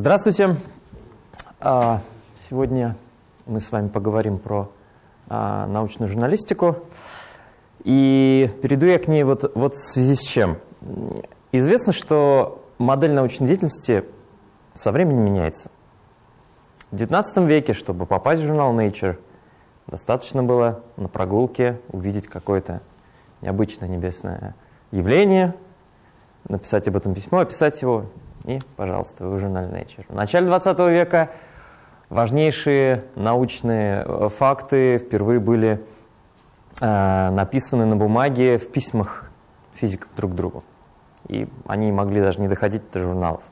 Здравствуйте. А, сегодня мы с вами поговорим про а, научную журналистику. И перейду я к ней вот, вот в связи с чем. Известно, что модель научной деятельности со временем меняется. В XIX веке, чтобы попасть в журнал Nature, достаточно было на прогулке увидеть какое-то необычное небесное явление, написать об этом письмо, описать его, и, пожалуйста, вы в журнале Nature. В начале 20 века важнейшие научные э, факты впервые были э, написаны на бумаге в письмах физиков друг к другу. И они могли даже не доходить до журналов.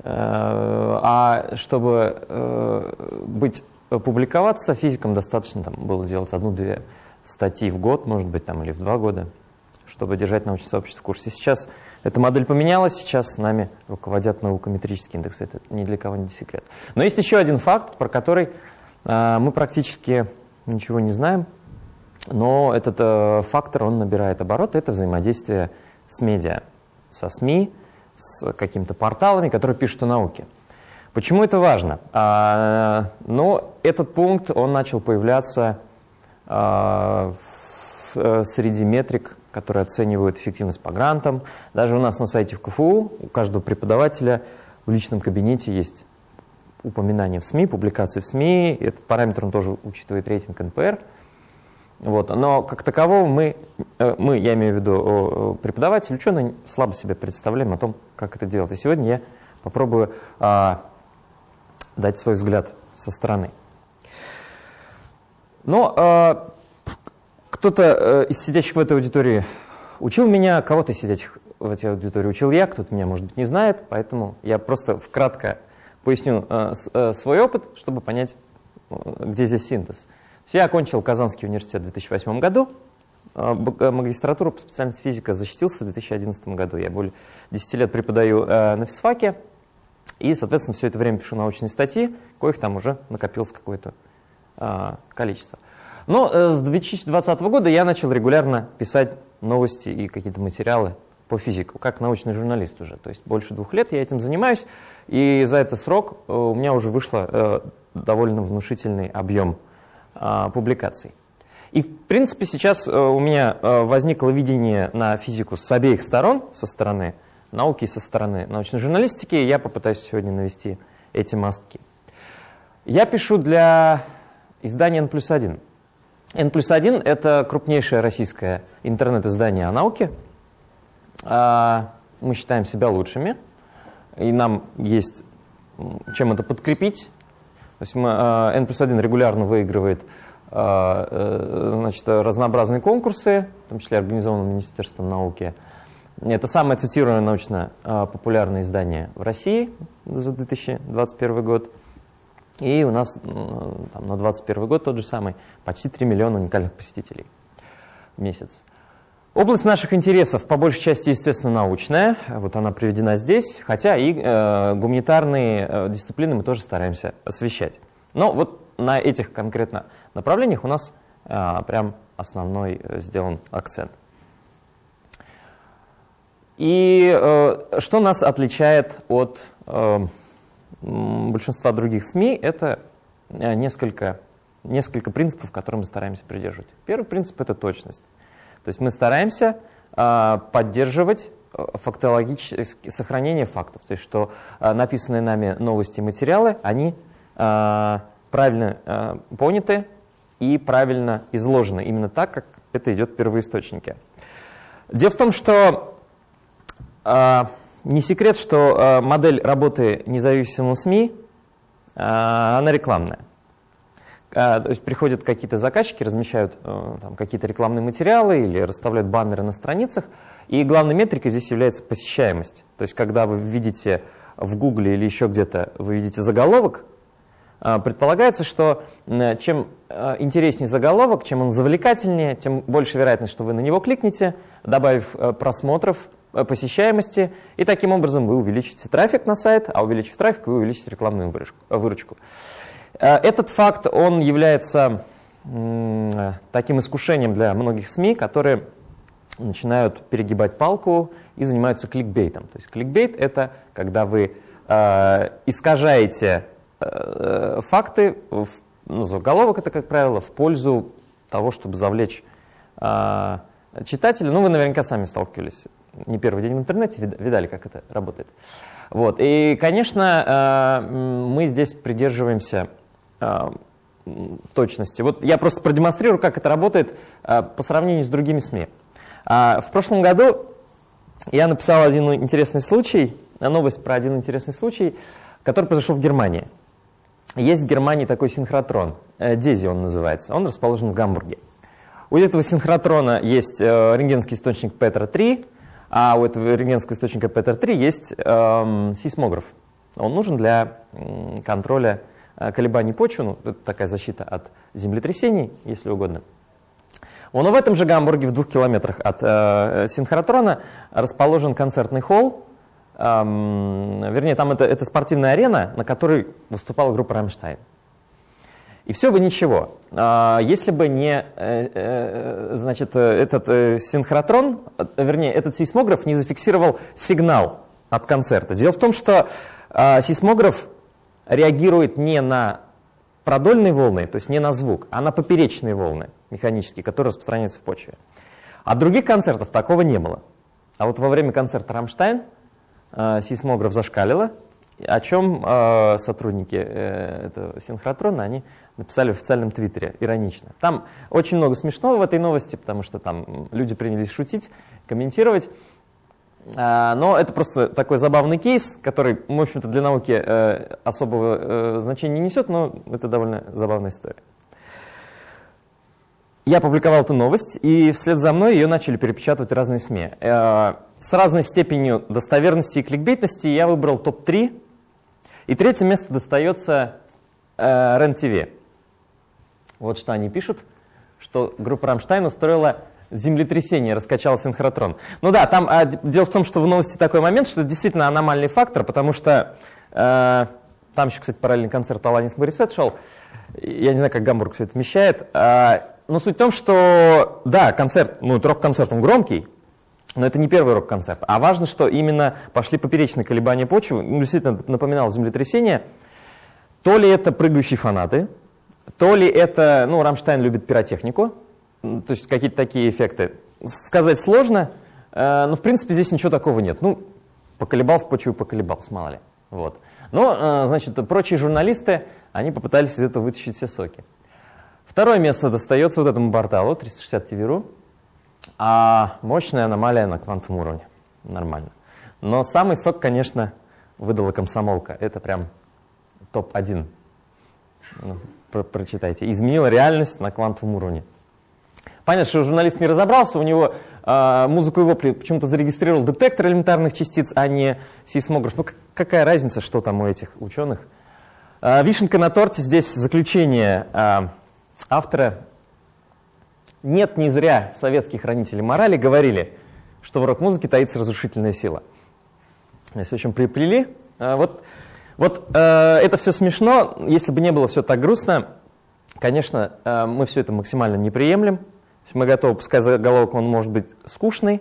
Э, а чтобы э, быть, публиковаться, физикам достаточно там, было делать одну-две статьи в год, может быть, там, или в два года, чтобы держать научное сообщество в курсе. Сейчас эта модель поменялась, сейчас с нами руководят наукометрические индексы, это ни для кого не секрет. Но есть еще один факт, про который э, мы практически ничего не знаем, но этот э, фактор, он набирает обороты, это взаимодействие с медиа, со СМИ, с какими-то порталами, которые пишут о науке. Почему это важно? А, ну, этот пункт, он начал появляться а, в, э, среди метрик которые оценивают эффективность по грантам. Даже у нас на сайте в КФУ у каждого преподавателя в личном кабинете есть упоминание в СМИ, публикации в СМИ. Этот параметр он тоже учитывает рейтинг НПР. Вот. Но как такового мы, э, мы, я имею в виду преподаватель, ученый, слабо себе представляем о том, как это делать. И сегодня я попробую а, дать свой взгляд со стороны. Но а, кто-то э, из сидящих в этой аудитории учил меня, кого-то из сидящих в этой аудитории учил я, кто-то меня, может быть, не знает, поэтому я просто вкратко поясню э, э, свой опыт, чтобы понять, где здесь синтез. Я окончил Казанский университет в 2008 году, магистратуру по специальности физика защитился в 2011 году. Я более 10 лет преподаю на физфаке, и, соответственно, все это время пишу научные статьи, коих там уже накопилось какое-то количество. Но э, с 2020 года я начал регулярно писать новости и какие-то материалы по физику, как научный журналист уже. То есть больше двух лет я этим занимаюсь, и за этот срок э, у меня уже вышло э, довольно внушительный объем публикаций. И, в принципе, сейчас у меня возникло видение на физику с обеих сторон, со стороны науки и со стороны научной журналистики, и я попытаюсь сегодня навести эти мостки. Я пишу для издания N+1. N плюс 1 – это крупнейшее российское интернет-издание о науке. А, мы считаем себя лучшими, и нам есть чем это подкрепить. То есть мы, а, N плюс 1 регулярно выигрывает а, э, значит, разнообразные конкурсы, в том числе организованные Министерством науки. Это самое цитируемое научно-популярное издание в России за 2021 год. И у нас там, на 2021 год тот же самый, почти 3 миллиона уникальных посетителей в месяц. Область наших интересов по большей части, естественно, научная, вот она приведена здесь, хотя и э, гуманитарные э, дисциплины мы тоже стараемся освещать. Но вот на этих конкретно направлениях у нас э, прям основной э, сделан акцент. И э, что нас отличает от э, большинства других СМИ, это э, несколько, несколько принципов, которые мы стараемся придерживать. Первый принцип – это точность. То есть мы стараемся а, поддерживать э, фактологическое сохранение фактов, то есть что а, написанные нами новости и материалы, они а, правильно поняты и правильно изложены, именно так, как это идет в первоисточнике. Дело в том, что не секрет, что модель работы независимого СМИ, она рекламная. Э, то есть приходят какие-то заказчики, размещают какие-то рекламные материалы или расставляют баннеры на страницах, и главной метрикой здесь является посещаемость. То есть когда вы видите в Гугле или еще где-то, вы видите заголовок, предполагается, что чем интереснее заголовок, чем он завлекательнее, тем больше вероятность, что вы на него кликнете, добавив просмотров, Э, посещаемости, и таким образом вы увеличите трафик на сайт, а увеличив трафик, вы увеличите рекламную выручку. Э, этот факт, он является таким искушением для многих СМИ, которые начинают перегибать палку и занимаются кликбейтом. То есть кликбейт – это когда вы э, искажаете э, факты, в, ну, заголовок это, как правило, в пользу того, чтобы завлечь э, читателя. Ну, вы наверняка сами сталкивались. Не первый день в интернете, видали, как это работает. Вот. И, конечно, э, мы здесь придерживаемся точности. Вот я просто продемонстрирую, как это работает э, по сравнению с другими СМИ. А, в прошлом году я написал один интересный случай, новость про один интересный случай, который произошел в Германии. Есть в Германии такой синхротрон, Дези он называется, он расположен в Гамбурге. У этого синхротрона есть рентгенский источник Петра-3, а у этого рентгенского источника Петр-3 есть эм, сейсмограф. Он нужен для контроля э, колебаний почвы, ну, это такая защита от землетрясений, если угодно. Но в этом же Гамбурге, в двух километрах от э, синхротрона, расположен концертный холл. Эм, вернее, там это, это спортивная арена, на которой выступала группа «Рамштайн». И все бы ничего, а, если бы не э, э, значит, этот э, синхротрон, вернее, этот сейсмограф не зафиксировал сигнал от концерта. Дело в том, что а, сейсмограф реагирует не на продольные волны, то есть не на звук, а на поперечные волны механические, которые распространяются в почве. А других концертов такого не было. А вот во время концерта «Рамштайн» сейсмограф зашкалило, о чем сотрудники этого синхротрона, они написали в официальном твиттере, иронично. Там очень много смешного в этой новости, потому что там люди принялись шутить, комментировать. А, но это просто такой забавный кейс, который, в общем-то, для науки э, особого э, значения не несет, но это довольно забавная история. Я опубликовал эту новость, и вслед за мной ее начали перепечатывать разные СМИ. Э, с разной степенью достоверности и кликбейтности я выбрал топ-3, и третье место достается РЕН-ТВ. Вот что они пишут, что группа «Рамштайн» устроила землетрясение, раскачал синхротрон. Ну да, там а, дело в том, что в новости такой момент, что это действительно аномальный фактор, потому что э, там еще, кстати, параллельный концерт Аланис Морисет шел. Я не знаю, как Гамбург все это вмещает. Э, но суть в том, что, да, концерт, ну, рок-концерт, он громкий, но это не первый рок-концерт. А важно, что именно пошли поперечные колебания почвы, ну, действительно напоминал землетрясение. То ли это прыгающие фанаты, то ли это, ну, Рамштайн любит пиротехнику, то есть какие-то такие эффекты. Сказать сложно, э, но в принципе здесь ничего такого нет. Ну, поколебался, почему поколебался, мало ли. Вот. Но, э, значит, прочие журналисты, они попытались из этого вытащить все соки. Второе место достается вот этому порталу, 360 TV.ru, а мощная аномалия на квантовом уровне. Нормально. Но самый сок, конечно, выдала комсомолка. Это прям топ-1 про прочитайте. Изменила реальность на квантовом уровне. Понятно, что журналист не разобрался, у него э, музыку его почему-то зарегистрировал детектор элементарных частиц, а не сейсмограф. Ну какая разница, что там у этих ученых? Э, вишенка на торте здесь заключение э, автора. Нет, не зря советские хранители морали говорили, что в рок-музыке таится разрушительная сила. Здесь очень приплели. Э, вот вот э, это все смешно, если бы не было все так грустно, конечно, э, мы все это максимально не приемлем. Мы готовы, пускай заголовок он может быть скучный,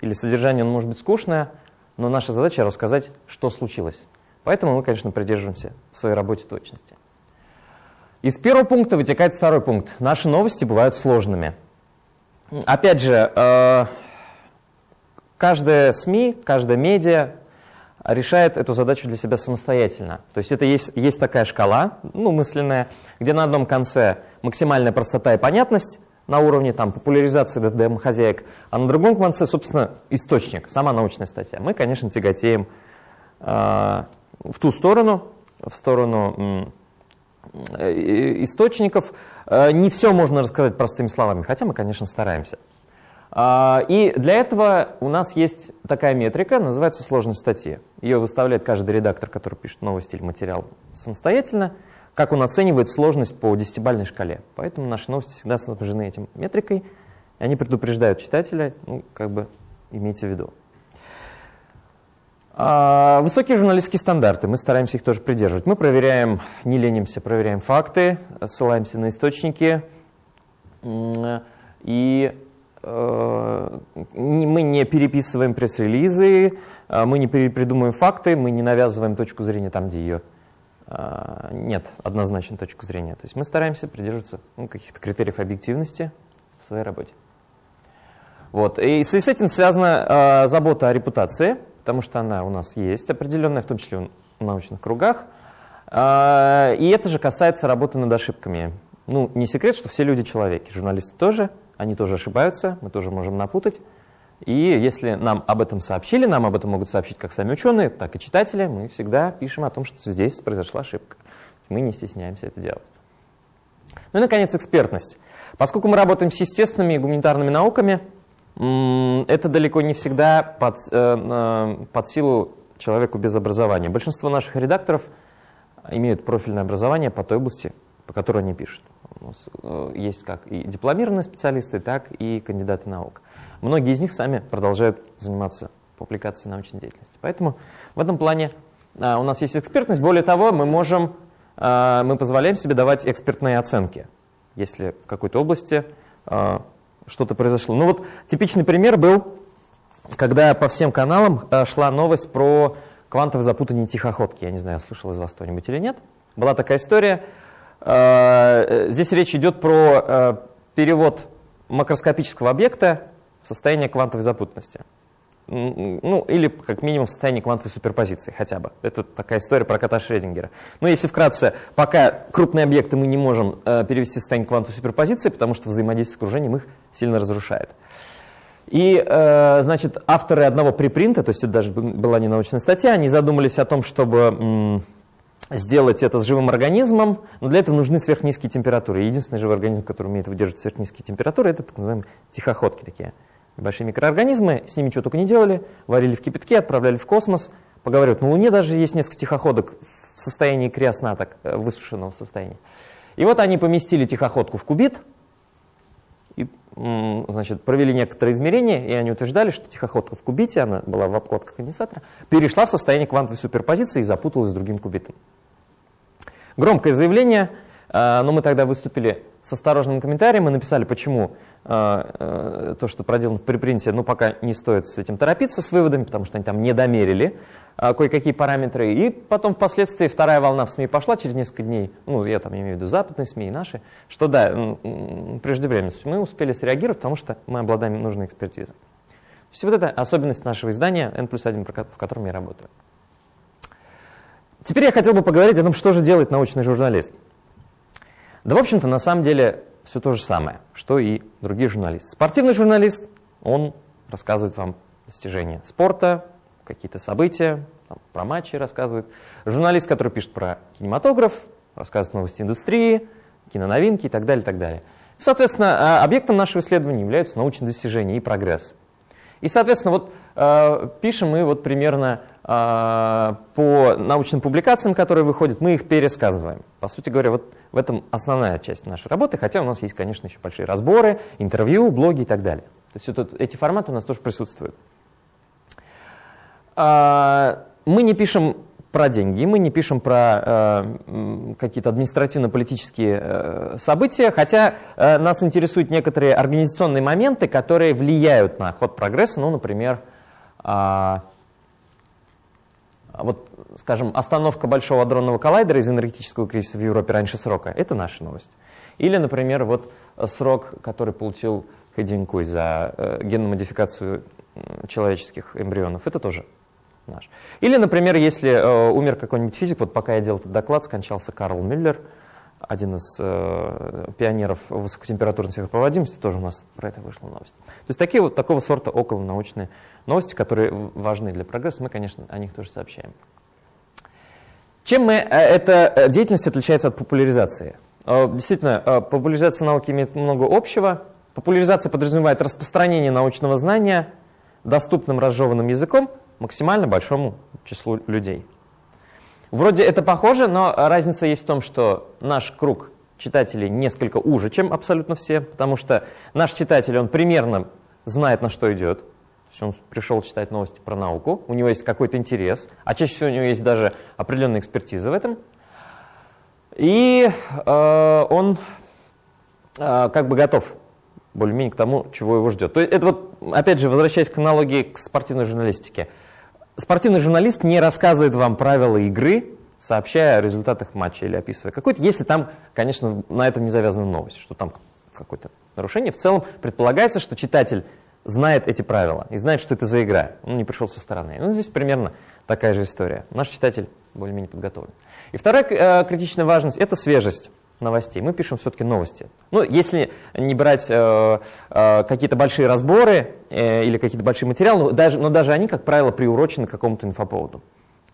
или содержание он может быть скучное, но наша задача рассказать, что случилось. Поэтому мы, конечно, придерживаемся в своей работе точности. Из первого пункта вытекает второй пункт. Наши новости бывают сложными. Опять же, э, каждая СМИ, каждая медиа решает эту задачу для себя самостоятельно. То есть это есть, есть такая шкала, ну, мысленная, где на одном конце максимальная простота и понятность на уровне там, популяризации ДДМ-хозяек, а на другом конце, собственно, источник, сама научная статья. Мы, конечно, тяготеем э, в ту сторону, в сторону э, источников. Э, не все можно рассказать простыми словами, хотя мы, конечно, стараемся. А, и для этого у нас есть такая метрика, называется сложность статьи. Ее выставляет каждый редактор, который пишет новости или материал самостоятельно, как он оценивает сложность по десятибальной шкале. Поэтому наши новости всегда снабжены этим метрикой, и они предупреждают читателя, ну, как бы имейте в виду. А, высокие журналистские стандарты, мы стараемся их тоже придерживать. Мы проверяем, не ленимся, проверяем факты, ссылаемся на источники, и э, мы не переписываем пресс-релизы, э, мы не придумываем факты, мы не навязываем точку зрения там, где ее нет однозначной точки зрения. То есть мы стараемся придерживаться ну, каких-то критериев объективности в своей работе. Вот. И с этим связана забота о репутации, потому что она у нас есть определенная, в том числе в научных кругах. И это же касается работы над ошибками. Ну, не секрет, что все люди человеки, журналисты тоже – они тоже ошибаются, мы тоже можем напутать. И если нам об этом сообщили, нам об этом могут сообщить как сами ученые, так и читатели, мы всегда пишем о том, что здесь произошла ошибка. Мы не стесняемся это делать. Ну и, наконец, экспертность. Поскольку мы работаем с естественными и гуманитарными науками, это далеко не всегда под, э, под силу человеку без образования. Большинство наших редакторов имеют профильное образование по той области, по которой они пишут. У нас э, есть как и дипломированные специалисты, так и кандидаты наук. Многие из них сами продолжают заниматься публикацией научной деятельности. Поэтому в этом плане э, у нас есть экспертность. Более того, мы можем, э, мы позволяем себе давать экспертные оценки, если в какой-то области что-то произошло. Ну вот типичный пример был, когда по всем каналам шла новость про квантовое запутание тихоходки. Я не знаю, слышал из вас кто-нибудь или нет. Была такая история, Э, здесь речь идет про перевод макроскопического объекта в состояние квантовой запутанности. Ну, или как минимум в состоянии квантовой суперпозиции хотя бы. Это такая история про кота Шредингера. Но если вкратце, пока крупные объекты мы не можем э, перевести в состояние квантовой суперпозиции, потому что взаимодействие с окружением их сильно разрушает. И, э, значит, авторы одного припринта, то есть это даже была не научная статья, они задумались о том, чтобы сделать это с живым организмом, но для этого нужны сверхнизкие температуры. Единственный живой организм, который умеет выдерживать сверхнизкие температуры, это так называемые тихоходки такие. Небольшие микроорганизмы, с ними что только не делали, варили в кипятке, отправляли в космос. Поговорят, на Луне даже есть несколько тихоходок в состоянии криосна, так, э, высушенного состояния. И вот они поместили тихоходку в кубит, и, значит, провели некоторые измерения, и они утверждали, что тихоходка в кубите, она была в обкладках конденсатора, перешла в состояние квантовой суперпозиции и запуталась с другим кубитом. Громкое заявление, э, но мы тогда выступили с осторожным комментарием и написали, почему э, э, то, что проделано в припринте, ну, пока не стоит с этим торопиться, с выводами, потому что они там не домерили кое-какие параметры. И потом впоследствии вторая волна в СМИ пошла через несколько дней, ну, я там имею в виду западные СМИ и наши, что да, преждевременно. Мы успели среагировать, потому что мы обладаем нужной экспертизой. Есть вот это особенность нашего издания N плюс 1, в котором я работаю. Теперь я хотел бы поговорить о том, что же делает научный журналист. Да, в общем-то, на самом деле все то же самое, что и другие журналисты. Спортивный журналист, он рассказывает вам достижения спорта, какие-то события, там, про матчи рассказывает. Журналист, который пишет про кинематограф, рассказывает новости индустрии, киноновинки и так далее, и так далее. Соответственно, а, объектом нашего исследования являются научные достижения и прогресс. И, соответственно, вот пишем мы вот примерно э, по научным публикациям, которые выходят, мы их пересказываем. По сути говоря, вот в этом основная часть нашей работы, хотя у нас есть, конечно, еще большие разборы, интервью, блоги и так далее. То есть вот эти форматы у нас тоже присутствуют. Э, мы не пишем про деньги, мы не пишем про э, какие-то административно-политические э, события, хотя э, нас интересуют некоторые организационные моменты, которые влияют на ход прогресса, ну, например, э, вот, скажем, остановка Большого адронного коллайдера из энергетического кризиса в Европе раньше срока, это наша новость. Или, например, вот срок, который получил Хэдинкуй за э, генную модификацию человеческих эмбрионов, это тоже наш. Или, например, если э, умер какой-нибудь физик, вот пока я делал этот доклад, скончался Карл Мюллер, один из э, пионеров высокотемпературной сверхпроводимости, тоже у нас про это вышла новость. То есть такие вот такого сорта околонаучные новости, которые важны для прогресса, мы, конечно, о них тоже сообщаем. Чем мы, э, эта э, деятельность отличается от популяризации? Э, действительно, популяризация науки имеет много общего. Популяризация подразумевает распространение научного знания доступным разжеванным языком максимально большому числу людей. Вроде это похоже, но разница есть в том, что наш круг читателей несколько уже, чем абсолютно все, потому что наш читатель, он примерно знает, на что идет. То есть он пришел читать новости про науку, у него есть какой-то интерес, а чаще всего у него есть даже определенная экспертиза в этом. И э, он э, как бы готов более-менее к тому, чего его ждет. То есть это вот, опять же, возвращаясь к аналогии к спортивной журналистике. Спортивный журналист не рассказывает вам правила игры, сообщая о результатах матча или описывая какой-то, если там, конечно, на этом не завязана новость, что там какое-то нарушение. В целом предполагается, что читатель знает эти правила и знает, что это за игра. Он не пришел со стороны. Ну, здесь примерно такая же история. Наш читатель более-менее подготовлен. И вторая э, критичная важность – это свежесть новостей. Мы пишем все-таки новости. Ну, если не брать э, э, какие-то большие разборы э, или какие-то большие материалы, но даже, но даже они, как правило, приурочены к какому-то инфоповоду.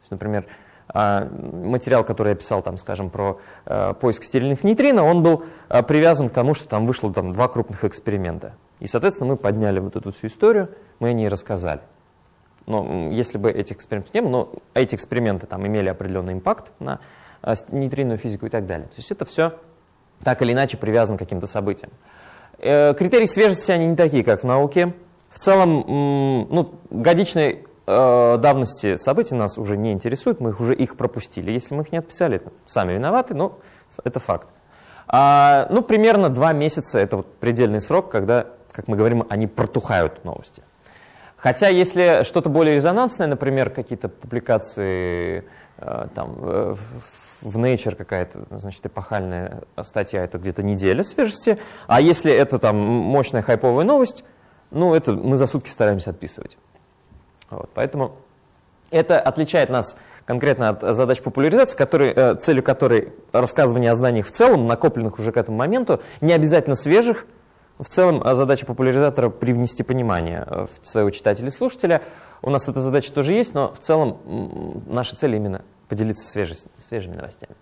есть, например, э, материал, который я писал, там, скажем, про э, поиск стерильных нейтрино, он был э, привязан к тому, что там вышло там, два крупных эксперимента. И, соответственно, мы подняли вот эту всю историю, мы о ней рассказали. Но если бы этих экспериментов не было, но эти эксперименты там имели определенный импакт на а, нейтринную физику и так далее. То есть это все так или иначе привязано к каким-то событиям. Э, критерии свежести, они не такие, как в науке. В целом, ну, годичной э, давности событий нас уже не интересуют, мы уже их пропустили. Если мы их не отписали, это сами виноваты, но это факт. А, ну, примерно два месяца – это вот предельный срок, когда, как мы говорим, они протухают новости. Хотя, если что-то более резонансное, например, какие-то публикации э, там, в Nature какая-то, значит, эпохальная статья, это где-то неделя свежести, а если это там мощная хайповая новость, ну, это мы за сутки стараемся отписывать. Вот, поэтому это отличает нас конкретно от задач популяризации, который, э, целью которой рассказывание о знаниях в целом, накопленных уже к этому моменту, не обязательно свежих. В целом задача популяризатора привнести понимание э, в своего читателя и слушателя. У нас эта задача тоже есть, но в целом наша цель именно поделиться свежесть, свежими новостями.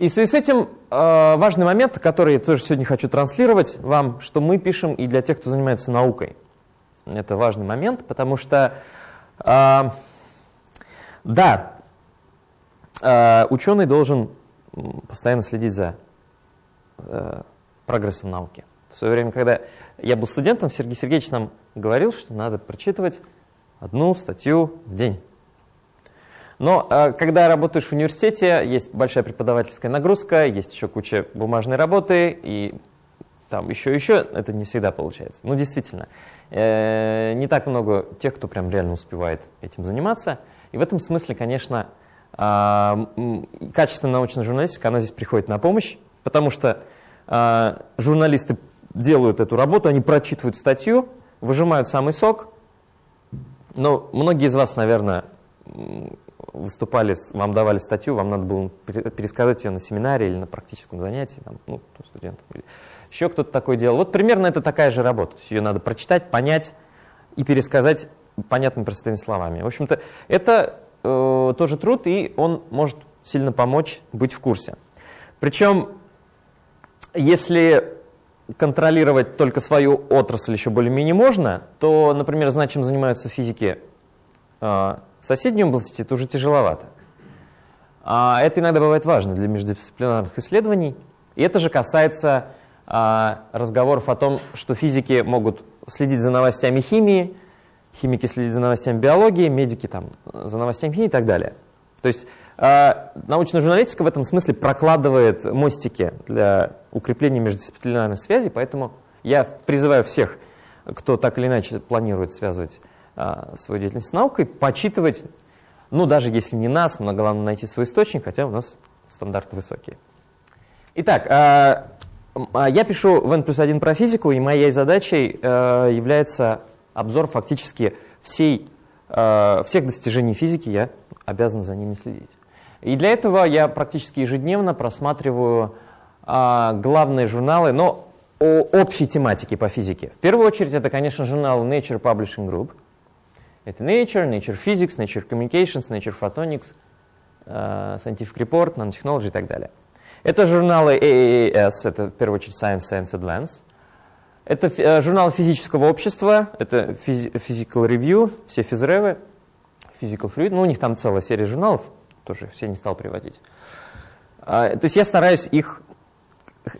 И в связи с этим э, важный момент, который я тоже сегодня хочу транслировать вам, что мы пишем и для тех, кто занимается наукой. Это важный момент, потому что, э, да, ученый должен постоянно следить за прогрессом науки. В свое время, когда я был студентом, Сергей Сергеевич нам говорил, что надо прочитывать одну статью в день. Но э, когда работаешь в университете, есть большая преподавательская нагрузка, есть еще куча бумажной работы, и там еще еще это не всегда получается. Ну, действительно, э, не так много тех, кто прям реально успевает этим заниматься. И в этом смысле, конечно, э, качественная научная журналистика, она здесь приходит на помощь, потому что журналисты делают эту работу, они прочитывают статью, выжимают самый сок. Но многие из вас, наверное, выступали, вам давали статью, вам надо было пересказать ее на семинаре или на практическом занятии, там, ну, студентам. Еще кто-то такое делал. Вот примерно это такая же работа. Ее надо прочитать, понять и пересказать понятными простыми словами. В общем-то, это э, тоже труд, и он может сильно помочь быть в курсе. Причем, если контролировать только свою отрасль еще более-менее можно, то, например, знать, чем занимаются физики э, соседней области это уже тяжеловато. А это иногда бывает важно для междисциплинарных исследований. И это же касается а, разговоров о том, что физики могут следить за новостями химии, химики следить за новостями биологии, медики там, за новостями химии и так далее. То есть научная журналистика в этом смысле прокладывает мостики для укрепления междисциплинарной связи, поэтому я призываю всех, кто так или иначе планирует связывать а, свою деятельность с наукой, почитывать, ну, даже если не нас, но главное найти свой источник, хотя у нас стандарты высокие. Итак, а, а, я пишу в N плюс 1 про физику, и моей задачей является обзор фактически всей, всех достижений физики, я обязан за ними следить. И для этого я практически ежедневно просматриваю главные журналы, но о общей тематике по физике. В первую очередь это, конечно, журнал Nature Publishing Group – это Nature, Nature Physics, Nature Communications, Nature Photonics, uh, Scientific Report, Nanotechnology и так далее. Это журналы AAAS, это в первую очередь Science, Science Advance. Это uh, журнал физического общества, это Physical Review, все физревы, Physical Fluid, ну у них там целая серия журналов, тоже все не стал приводить. Uh, то есть я стараюсь их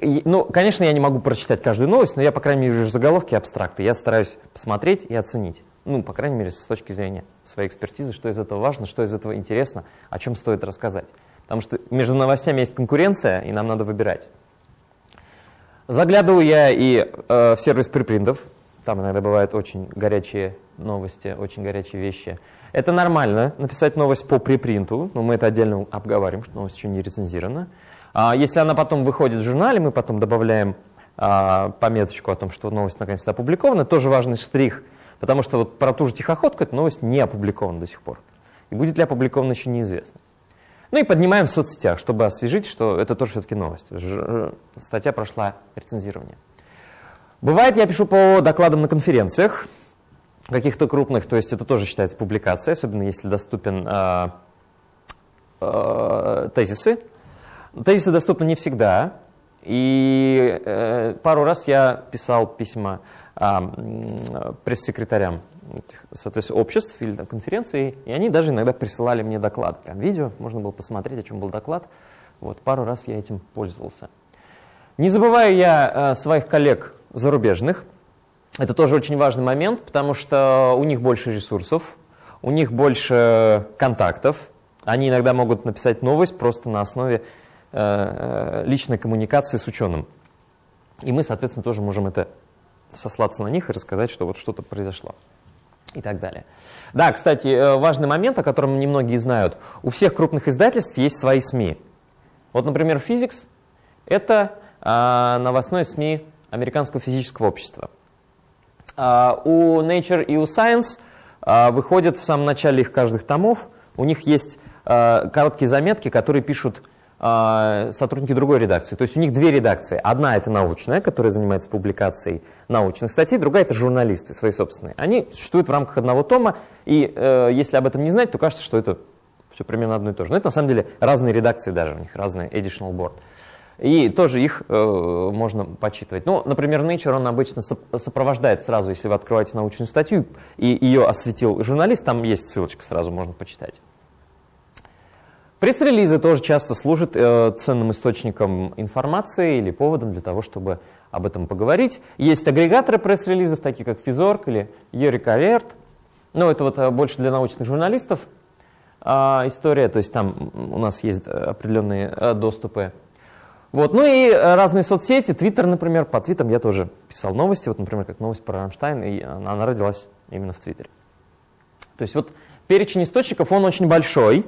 ну, конечно, я не могу прочитать каждую новость, но я, по крайней мере, вижу заголовки абстракты. Я стараюсь посмотреть и оценить ну, по крайней мере, с точки зрения своей экспертизы, что из этого важно, что из этого интересно, о чем стоит рассказать. Потому что между новостями есть конкуренция, и нам надо выбирать. Заглядываю я и э, в сервис припринтов. Там иногда бывают очень горячие новости, очень горячие вещи. Это нормально, написать новость по припринту, но мы это отдельно обговариваем, что новость еще не рецензирована. А если она потом выходит в журнале, мы потом добавляем а, пометочку о том, что новость наконец-то опубликована. Тоже важный штрих, потому что вот про ту же тихоходку эта новость не опубликована до сих пор. И будет ли опубликована еще неизвестно. Ну и поднимаем в соцсетях, чтобы освежить, что это тоже все-таки новость. Ж статья прошла рецензирование. Бывает, я пишу по докладам на конференциях, каких-то крупных, то есть это тоже считается публикацией, особенно если доступен э, э, тезисы. Тезисы доступны не всегда, и э, пару раз я писал письма э, пресс-секретарям соответственно, обществ или там, конференций, и они даже иногда присылали мне доклад, прям видео, можно было посмотреть, о чем был доклад. Вот, пару раз я этим пользовался. Не забываю я э, своих коллег зарубежных, это тоже очень важный момент, потому что у них больше ресурсов, у них больше контактов. Они иногда могут написать новость просто на основе э, э, личной коммуникации с ученым. И мы, соответственно, тоже можем это сослаться на них и рассказать, что вот что-то произошло и так далее. Да, кстати, э, важный момент, о котором немногие знают. У всех крупных издательств есть свои СМИ. Вот, например, Physics – это э, новостной СМИ Американского физического общества. А, у Nature и у Science а, выходят в самом начале их каждых томов, у них есть а, короткие заметки, которые пишут сотрудники другой редакции. То есть у них две редакции. Одна это научная, которая занимается публикацией научных статей, другая это журналисты свои собственные. Они существуют в рамках одного тома, и э, если об этом не знать, то кажется, что это все примерно одно и то же. Но это на самом деле разные редакции даже, у них разный editional board. И тоже их э, можно почитывать. Ну, например, Nature, он обычно сопровождает сразу, если вы открываете научную статью, и ее осветил журналист, там есть ссылочка, сразу можно почитать. Пресс-релизы тоже часто служат э, ценным источником информации или поводом для того, чтобы об этом поговорить. Есть агрегаторы пресс-релизов, такие как Fizorg или Eureka Alert. Но это вот э, больше для научных журналистов э, история, то есть там у нас есть определенные э, доступы вот. Ну и э, разные соцсети, Твиттер, например, по твитам я тоже писал новости, вот, например, как новость про Рамштайн, и она родилась именно в Твиттере. То есть вот перечень источников, он очень большой,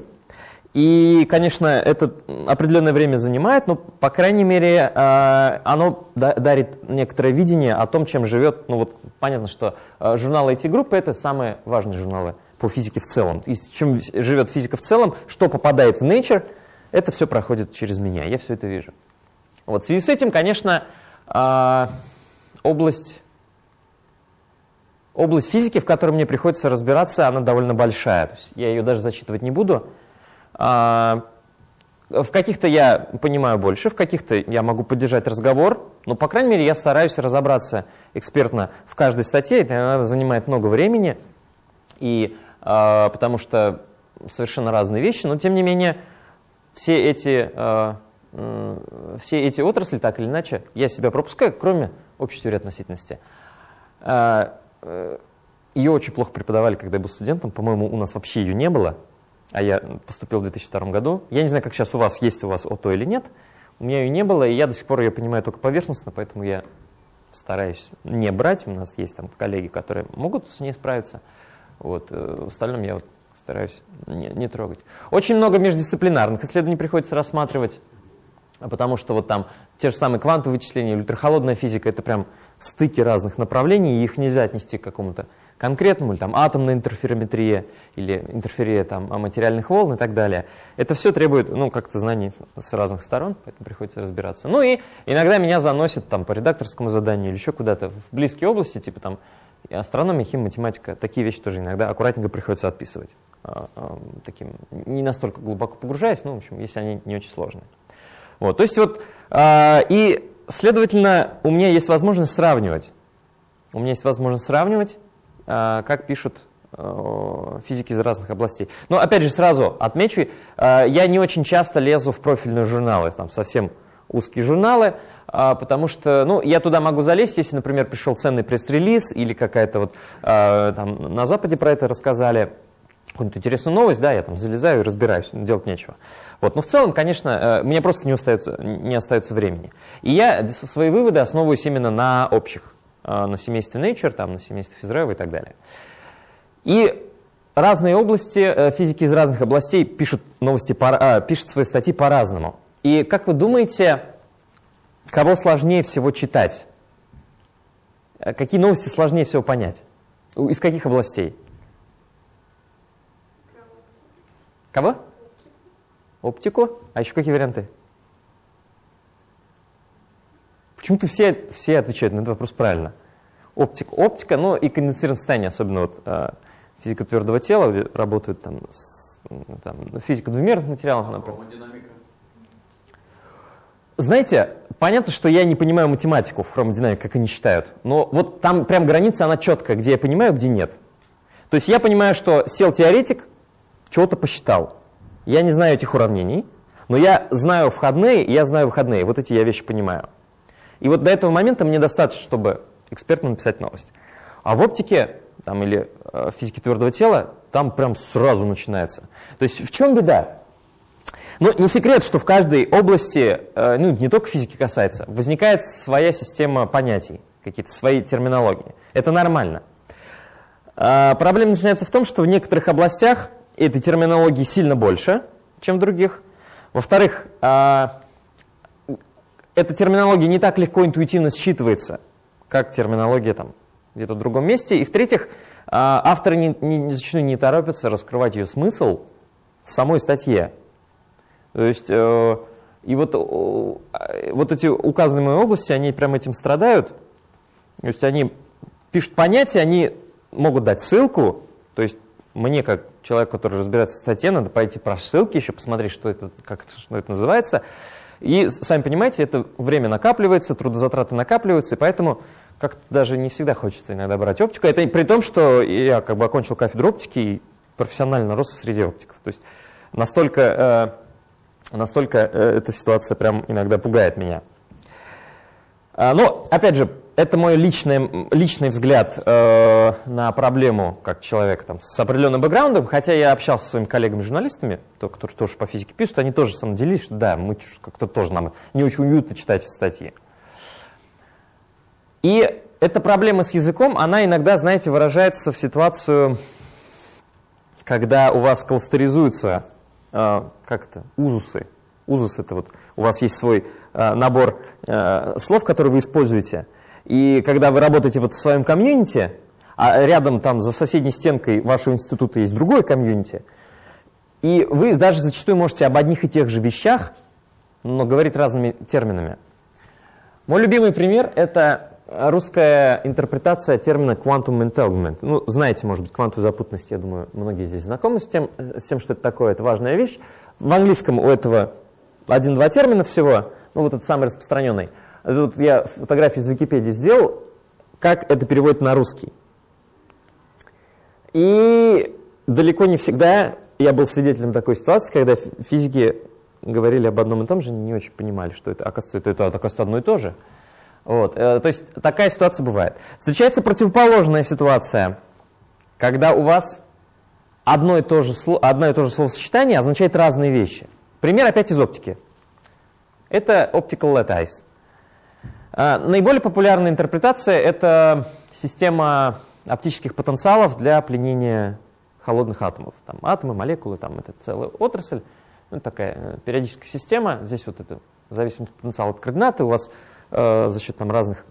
и, конечно, это определенное время занимает, но, по крайней мере, э, оно дарит некоторое видение о том, чем живет, ну вот понятно, что э, журналы IT-группы – это самые важные журналы по физике в целом. И чем живет физика в целом, что попадает в Nature, это все проходит через меня, я все это вижу. Вот, в связи с этим, конечно, а, область, область физики, в которой мне приходится разбираться, она довольно большая. То есть я ее даже зачитывать не буду. А, в каких-то я понимаю больше, в каких-то я могу поддержать разговор, но, по крайней мере, я стараюсь разобраться экспертно в каждой статье, это занимает много времени, и, а, потому что совершенно разные вещи, но, тем не менее, все эти все эти отрасли, так или иначе, я себя пропускаю, кроме общей теории относительности. А, э, ее очень плохо преподавали, когда я был студентом. По-моему, у нас вообще ее не было, а я поступил в 2002 году. Я не знаю, как сейчас у вас, есть у вас ОТО или нет. У меня ее не было, и я до сих пор ее понимаю только поверхностно, поэтому я стараюсь не брать. У нас есть там коллеги, которые могут с ней справиться. Вот. Э, в остальном я вот стараюсь не, не трогать. Очень много междисциплинарных исследований приходится рассматривать. А потому что вот там те же самые квантовые вычисления ультрахолодная физика, это прям стыки разных направлений, и их нельзя отнести к какому-то конкретному, или там атомная интерферометрия, или интерферия там материальных волн и так далее. Это все требует, ну, как-то знаний с разных сторон, поэтому приходится разбираться. Ну и иногда меня заносят там по редакторскому заданию или еще куда-то в близкие области, типа там астрономия, хим, математика, такие вещи тоже иногда аккуратненько приходится отписывать. А, а, таким, не настолько глубоко погружаясь, ну, в общем, если они не очень сложные. Вот, то есть вот, э, и, следовательно, у меня есть возможность сравнивать. У меня есть возможность сравнивать, э, как пишут э, физики из разных областей. Но, опять же, сразу отмечу, э, я не очень часто лезу в профильные журналы, там совсем узкие журналы, потому что, ну, я туда могу залезть, если, например, пришел ценный пресс-релиз или какая-то вот, там, на Западе про это рассказали, какую-нибудь интересную новость, да, я там залезаю и разбираюсь, делать нечего. Вот, но в целом, конечно, э, мне просто не остается, не остается времени. И я свои выводы основываюсь именно на общих, э, на семействе Nature, там, на семействе Физрева и так далее. И разные области, э, физики из разных областей пишут, новости, пишут свои статьи по-разному. И как вы думаете, кого сложнее всего читать? Какие новости сложнее всего понять? Из каких областей? Кого? Оптику. А еще какие варианты? Почему-то все, все отвечают на этот вопрос правильно. Оптика, оптика, ну и конденсированное состояние, особенно вот э, физика твердого тела, где работают там, с, там физика двумерных материалов, например. Знаете, понятно, что я не понимаю математику в хромодинамике, как они считают, но вот там прям граница, она четкая, где я понимаю, где нет. То есть я понимаю, что сел теоретик, чего-то посчитал. Я не знаю этих уравнений, но я знаю входные, и я знаю выходные. Вот эти я вещи понимаю. И вот до этого момента мне достаточно, чтобы экспертно написать новость. А в оптике там, или э, физике твердого тела там прям сразу начинается. То есть в чем беда? Ну, не секрет, что в каждой области, э, ну, не только физики касается, возникает своя система понятий, какие-то свои терминологии. Это нормально. А проблема начинается в том, что в некоторых областях этой терминологии сильно больше, чем других. Во-вторых, а, эта терминология не так легко интуитивно считывается, как терминология там где-то в другом месте. И в-третьих, а, авторы не, не, зачастую не торопятся раскрывать ее смысл в самой статье. То есть, э, и вот, вот эти указанные области, они прямо этим страдают. То есть они пишут понятия, они могут дать ссылку, то есть мне, как человек, который разбирается в статье, надо пойти про ссылки еще посмотреть, что это, как что это называется. И, сами понимаете, это время накапливается, трудозатраты накапливаются, и поэтому как-то даже не всегда хочется иногда брать оптику. Это при том, что я как бы окончил кафедру оптики и профессионально рос среди оптиков. То есть настолько, э, настолько э, эта ситуация прям иногда пугает меня. А, но, опять же, это мой личный, личный взгляд э, на проблему как человек там, с определенным бэкграундом, хотя я общался со своими коллегами-журналистами, которые тоже по физике пишут, они тоже со мной делились, что да, мы как-то тоже нам не очень уютно читать статьи. И эта проблема с языком, она иногда, знаете, выражается в ситуацию, когда у вас кластеризуются, э, как это, узусы. Узус это вот, у вас есть свой э, набор э, слов, которые вы используете – и когда вы работаете вот в своем комьюнити, а рядом там за соседней стенкой вашего института есть другой комьюнити, и вы даже зачастую можете об одних и тех же вещах, но говорить разными терминами. Мой любимый пример – это русская интерпретация термина quantum entanglement. Ну, знаете, может быть, квантовую запутанность, я думаю, многие здесь знакомы с тем, с тем, что это такое, это важная вещь. В английском у этого один-два термина всего, ну, вот этот самый распространенный – Тут я фотографию из Википедии сделал, как это переводит на русский. И далеко не всегда я был свидетелем такой ситуации, когда физики говорили об одном и том же, не очень понимали, что это, оказывается, это, это оказывается одно и то же. Вот. Э, то есть такая ситуация бывает. Встречается противоположная ситуация, когда у вас одно и то же, одно и то же словосочетание означает разные вещи. Пример опять из оптики. Это optical lattice. А, наиболее популярная интерпретация – это система оптических потенциалов для пленения холодных атомов. Там атомы, молекулы, там это целая отрасль, ну, такая э, периодическая система. Здесь вот это зависимость потенциала от координаты. У вас э, за счет там, разных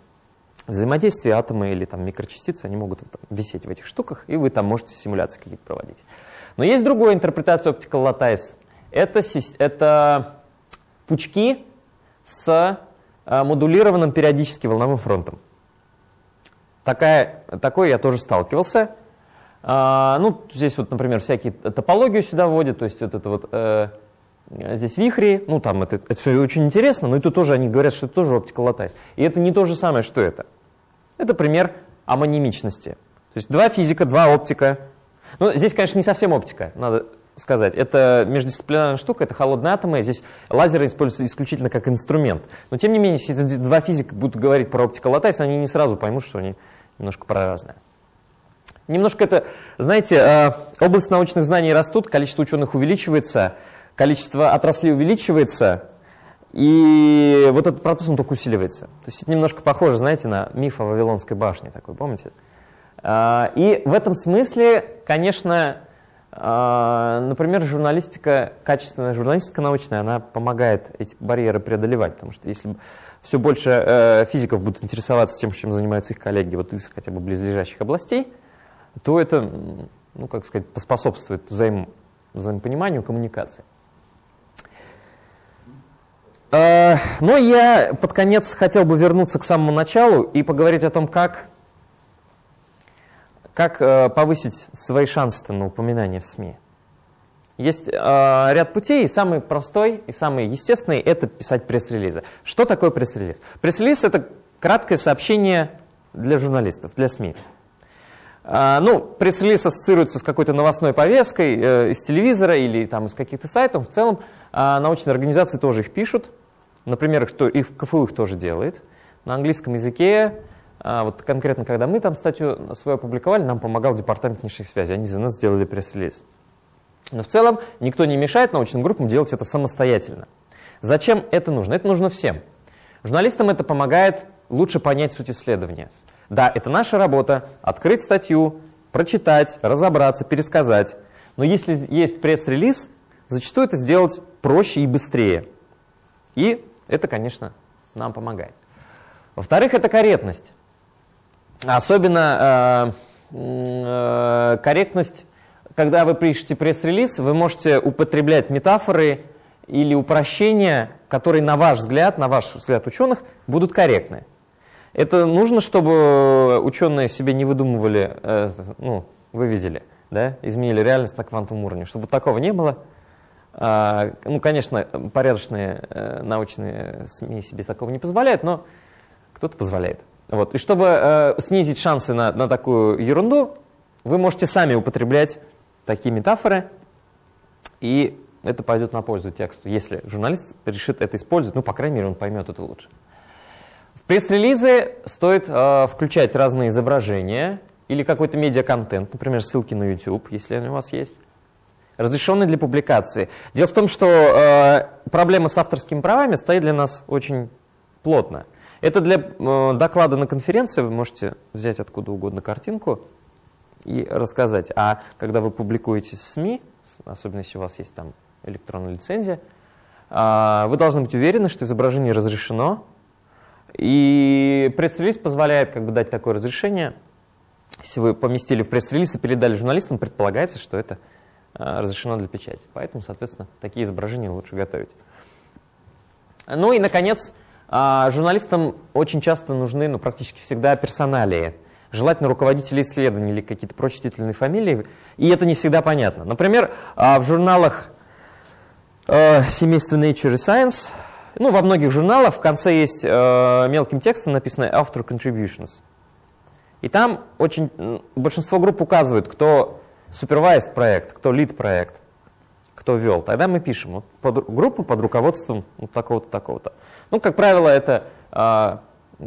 взаимодействий атомы или там, микрочастицы, они могут там, висеть в этих штуках, и вы там можете симуляции какие-то проводить. Но есть другая интерпретация Optical Lattice. Это, это пучки с модулированным периодически волновым фронтом. Такая, такой я тоже сталкивался. А, ну, здесь вот, например, всякие топологию сюда вводят, то есть вот это вот э, здесь вихри, ну там это, это все очень интересно, но это тоже они говорят, что это тоже оптика lattice. И это не то же самое, что это. Это пример амонимичности. То есть два физика, два оптика. Ну, здесь, конечно, не совсем оптика, надо сказать. Это междисциплинарная штука, это холодные атомы. Здесь лазеры используются исключительно как инструмент. Но тем не менее, если два физика будут говорить про оптикал lattice, они не сразу поймут, что они немножко про разное. Немножко это, знаете, э, область научных знаний растут, количество ученых увеличивается, количество отраслей увеличивается, и вот этот процесс, он только усиливается. То есть это немножко похоже, знаете, на миф о Вавилонской башне такой, помните? Э, и в этом смысле, конечно, например, журналистика, качественная журналистика научная, она помогает эти барьеры преодолевать, потому что если все больше физиков будут интересоваться тем, чем занимаются их коллеги, вот из хотя бы близлежащих областей, то это, ну, как сказать, поспособствует взаим, взаимопониманию, коммуникации. А, но я под конец хотел бы вернуться к самому началу и поговорить о том, как, как э, повысить свои шансы на упоминание в СМИ. Есть э, ряд путей, и самый простой и самый естественный – это писать пресс-релизы. Что такое пресс-релиз? Пресс-релиз – это краткое сообщение для журналистов, для СМИ. А, ну, пресс-релиз ассоциируется с какой-то новостной повесткой э, из телевизора или там из каких-то сайтов. В целом а, научные организации тоже их пишут. Например, что и в КФУ их тоже делает. На английском языке, а, вот конкретно когда мы там статью свою опубликовали, нам помогал департамент внешних связей. Они за нас сделали пресс-релиз. Но в целом никто не мешает научным группам делать это самостоятельно. Зачем это нужно? Это нужно всем. Журналистам это помогает лучше понять суть исследования. Да, это наша работа – открыть статью, прочитать, разобраться, пересказать. Но если есть пресс-релиз, зачастую это сделать проще и быстрее. И это, конечно, нам помогает. Во-вторых, это корректность. Особенно э, э, корректность, когда вы пишете пресс-релиз, вы можете употреблять метафоры или упрощения, которые, на ваш взгляд, на ваш взгляд ученых, будут корректны. Это нужно, чтобы ученые себе не выдумывали, э, ну, вы видели, да, изменили реальность на квантовом уровне. Чтобы такого не было, а, ну, конечно, порядочные э, научные СМИ себе такого не позволяют, но кто-то позволяет. Вот. И чтобы э, снизить шансы на, на такую ерунду, вы можете сами употреблять такие метафоры, и это пойдет на пользу тексту, если журналист решит это использовать, ну, по крайней мере, он поймет это лучше. В пресс-релизы стоит э, включать разные изображения или какой-то медиаконтент, например, ссылки на YouTube, если они у вас есть, разрешенные для публикации. Дело в том, что э, проблема с авторскими правами стоит для нас очень плотно. Это для э, доклада на конференции, вы можете взять откуда угодно картинку и рассказать. А когда вы публикуете в СМИ, особенно если у вас есть там электронная лицензия, э, вы должны быть уверены, что изображение разрешено, и пресс-релиз позволяет как бы, дать такое разрешение. Если вы поместили в пресс-релиз и передали журналистам, предполагается, что это а, разрешено для печати. Поэтому, соответственно, такие изображения лучше готовить. Ну и, наконец, а, журналистам очень часто нужны, ну, практически всегда персоналии. Желательно руководители исследований или какие-то прочие титульные фамилии. И это не всегда понятно. Например, а, в журналах э, семейства Nature Science ну, во многих журналах в конце есть э, мелким текстом написано author contributions. И там очень большинство групп указывают, кто supervised проект, кто lead проект, кто вел. Тогда мы пишем вот, под, группу под руководством вот такого-то, такого-то. Ну, как правило, это э,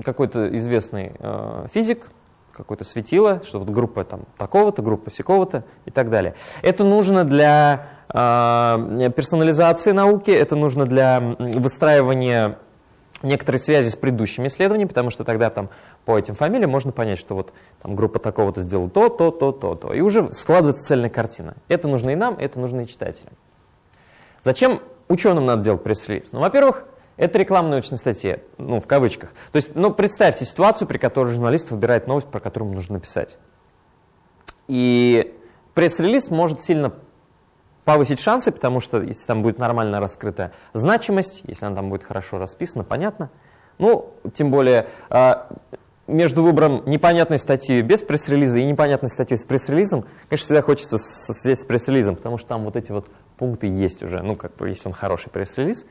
какой-то известный э, физик, какое-то светило, что вот группа там такого-то, группа сякого-то и так далее. Это нужно для э, персонализации науки, это нужно для выстраивания некоторой связи с предыдущими исследованиями, потому что тогда там по этим фамилиям можно понять, что вот там группа такого-то сделала то, то, то, то, то. И уже складывается цельная картина. Это нужно и нам, это нужно и читателям. Зачем ученым надо делать пресс-релиз? Ну, во-первых, это реклама научной статьи, ну, в кавычках. То есть, ну, представьте ситуацию, при которой журналист выбирает новость, про которую нужно написать. И пресс-релиз может сильно повысить шансы, потому что если там будет нормально раскрыта значимость, если она там будет хорошо расписана, понятно. Ну, тем более, а, между выбором непонятной статьи без пресс-релиза и непонятной статьей с пресс-релизом, конечно, всегда хочется взять с пресс-релизом, потому что там вот эти вот пункты есть уже, ну, как бы, если он хороший пресс-релиз,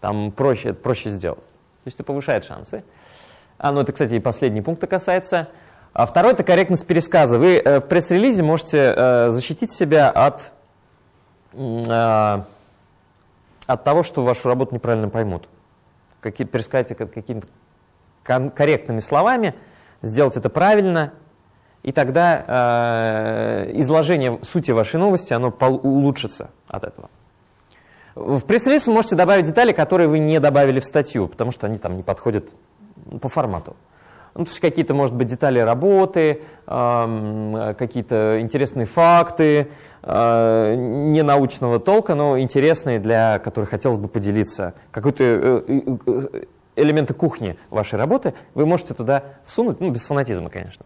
там проще, проще сделать. То есть это повышает шансы. А, ну это, кстати, и последний пункт касается. А второй – это корректность пересказа. Вы э, в пресс-релизе можете э, защитить себя от, э, от того, что вашу работу неправильно поймут. Какие, пересказать какими-то корректными словами, сделать это правильно и тогда изложение сути вашей новости, оно улучшится от этого. В пресс-релиз вы можете добавить детали, которые вы не добавили в статью, потому что они там не подходят по формату. Ну, то есть какие-то, может быть, детали работы, э, какие-то интересные факты, э, не научного толка, но интересные, для которых хотелось бы поделиться. Какой-то э, э, элементы кухни вашей работы вы можете туда всунуть, ну, без фанатизма, конечно.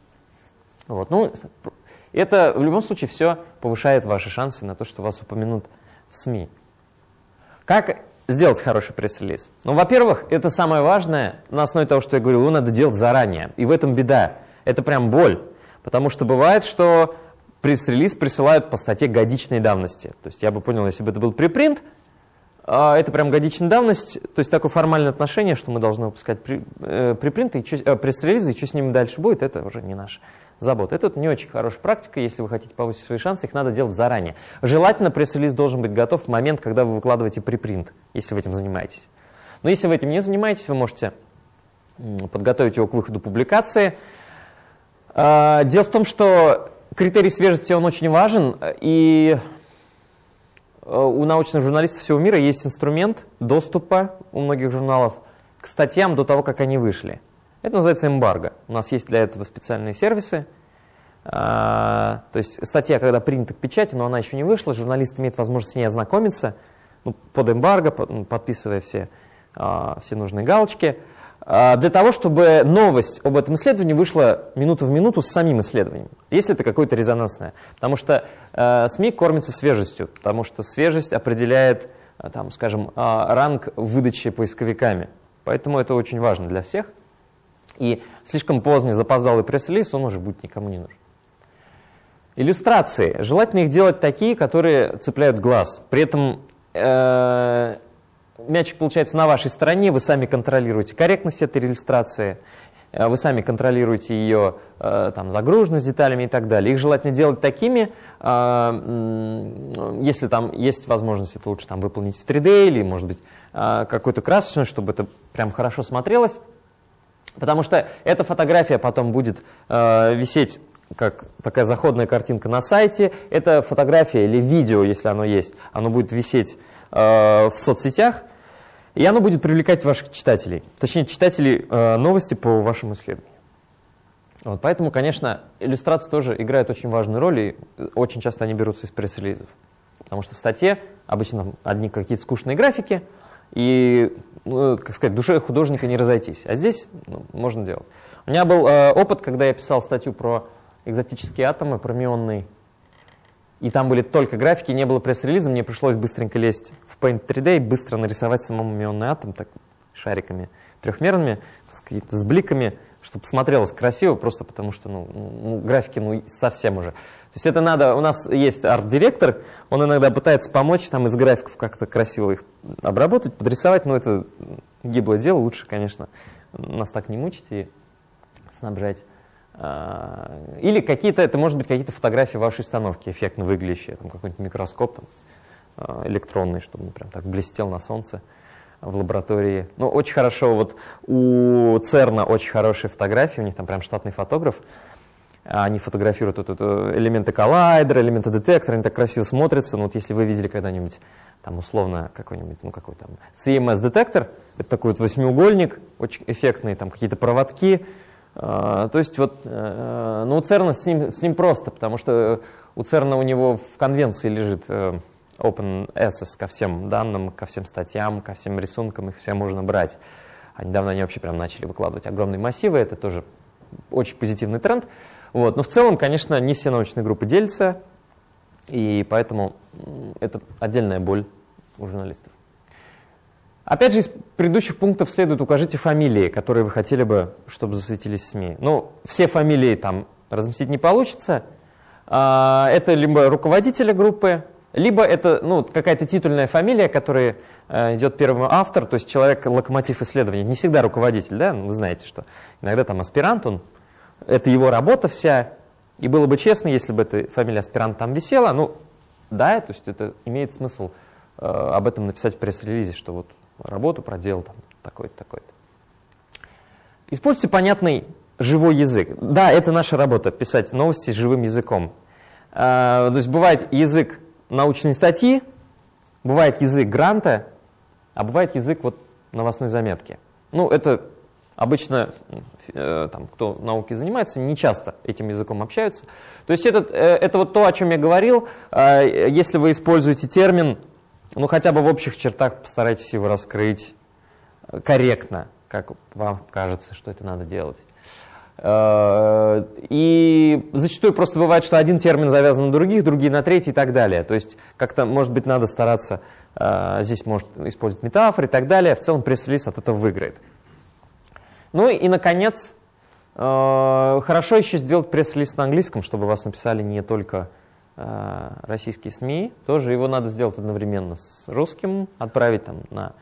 Вот. Ну, это в любом случае все повышает ваши шансы на то, что вас упомянут в СМИ. Как сделать хороший пресс-релиз? Ну, во-первых, это самое важное, на основе того, что я говорил, его надо делать заранее. И в этом беда. Это прям боль. Потому что бывает, что пресс-релиз присылают по статье годичной давности. То есть я бы понял, если бы это был припринт, а, это прям годичная давность, то есть такое формальное отношение, что мы должны выпускать при, э, припринты, и э, пресс-релизы, и что с ними дальше будет, это уже не наша забота. Это не очень хорошая практика, если вы хотите повысить свои шансы, их надо делать заранее. Желательно пресс-релиз должен быть готов в момент, когда вы выкладываете припринт, если вы этим занимаетесь. Но если вы этим не занимаетесь, вы можете подготовить его к выходу публикации. А, дело в том, что критерий свежести, он очень важен, и Э, у научных журналистов всего мира есть инструмент доступа у многих журналов к статьям до того, как они вышли. Это называется эмбарго. У нас есть для этого специальные сервисы. А, то есть статья, когда принята к печати, но она еще не вышла, журналист имеет возможность с ней ознакомиться ну, под эмбарго, подписывая все, а, все нужные галочки. А, для того, чтобы новость об этом исследовании вышла минуту в минуту с самим исследованием, если это какое-то резонансное. Потому что СМИ кормятся свежестью, потому что свежесть определяет, там, скажем, ранг выдачи поисковиками. Поэтому это очень важно для всех. И слишком поздний запоздалый пресс-релиз, он уже будет никому не нужен. Иллюстрации. Желательно их делать такие, которые цепляют глаз. При этом э, мячик получается на вашей стороне, вы сами контролируете корректность этой иллюстрации, э, вы сами контролируете ее э, там, загруженность деталями и так далее. Их желательно делать такими, э, если там есть возможность, это лучше там, выполнить в 3D или, может быть, какой-то красочный, чтобы это прям хорошо смотрелось. Потому что эта фотография потом будет висеть как такая заходная картинка на сайте. Эта фотография или видео, если оно есть, оно будет висеть в соцсетях, и оно будет привлекать ваших читателей, точнее, читателей э, новости по вашему исследованию. Вот, поэтому, конечно, иллюстрации тоже играют очень важную роль, и очень часто они берутся из пресс-релизов. Потому что в статье обычно одни какие-то скучные графики, и, ну, как сказать, душе художника не разойтись. А здесь ну, можно делать. У меня был э, опыт, когда я писал статью про экзотические атомы, про мионный и там были только графики, не было пресс-релиза, мне пришлось быстренько лезть в Paint 3D и быстро нарисовать самому мионный атом так, шариками трехмерными, сказать, с бликами, чтобы смотрелось красиво, просто потому что ну, ну, графики ну, совсем уже. То есть это надо, у нас есть арт-директор, он иногда пытается помочь там из графиков как-то красиво их обработать, подрисовать, но это гиблое дело, лучше, конечно, нас так не мучить и снабжать а, или какие-то, это может быть какие-то фотографии вашей установки, эффектно выглядящие, там какой-нибудь микроскоп там, а, электронный, чтобы он прям так блестел на солнце в лаборатории. Ну, очень хорошо, вот у ЦЕРНа очень хорошие фотографии, у них там прям штатный фотограф, они фотографируют вот, вот, элементы коллайдера, элементы детектора, они так красиво смотрятся. Ну, вот если вы видели когда-нибудь, там, условно, какой-нибудь, ну, какой там, CMS-детектор, это такой вот восьмиугольник, очень эффектный, там, какие-то проводки, а, то есть вот, э, ну, у ЦЕРНа с ним, с ним просто, потому что у ЦЕРНа у него в конвенции лежит э, open access ко всем данным, ко всем статьям, ко всем рисункам, их все можно брать. А недавно они вообще прям начали выкладывать огромные массивы, это тоже очень позитивный тренд. Вот. Но в целом, конечно, не все научные группы делятся, и поэтому это отдельная боль у журналистов. Опять же, из предыдущих пунктов следует укажите фамилии, которые вы хотели бы, чтобы засветились в СМИ. Ну, все фамилии там разместить не получится. А, это либо руководителя группы, либо это ну, какая-то титульная фамилия, которая э, идет первым автор, то есть человек локомотив исследования. Не всегда руководитель, да, вы знаете, что иногда там аспирант, он, это его работа вся. И было бы честно, если бы эта фамилия аспирант там висела, ну, да, то есть это имеет смысл э, об этом написать в пресс-релизе, что вот работу проделал там такой-то, такой-то. Используйте понятный живой язык. Да, это наша работа, писать новости живым языком. А, то есть бывает язык научной статьи, бывает язык гранта, а бывает язык вот новостной заметки. Ну, это обычно, э, там, кто наукой занимается, не часто этим языком общаются. То есть этот, э, это вот то, о чем я говорил. Э, если вы используете термин, ну, хотя бы в общих чертах постарайтесь его раскрыть корректно, как вам кажется, что это надо делать. Э, и зачастую просто бывает, что один термин завязан на других, другие на третий и так далее. То есть как-то, может быть, надо стараться, э, здесь может использовать метафоры и так далее. В целом пресс-релиз от этого выиграет. Ну и, наконец, э, хорошо еще сделать пресс-релиз на английском, чтобы вас написали не только российские СМИ. Тоже его надо сделать одновременно с русским, отправить там на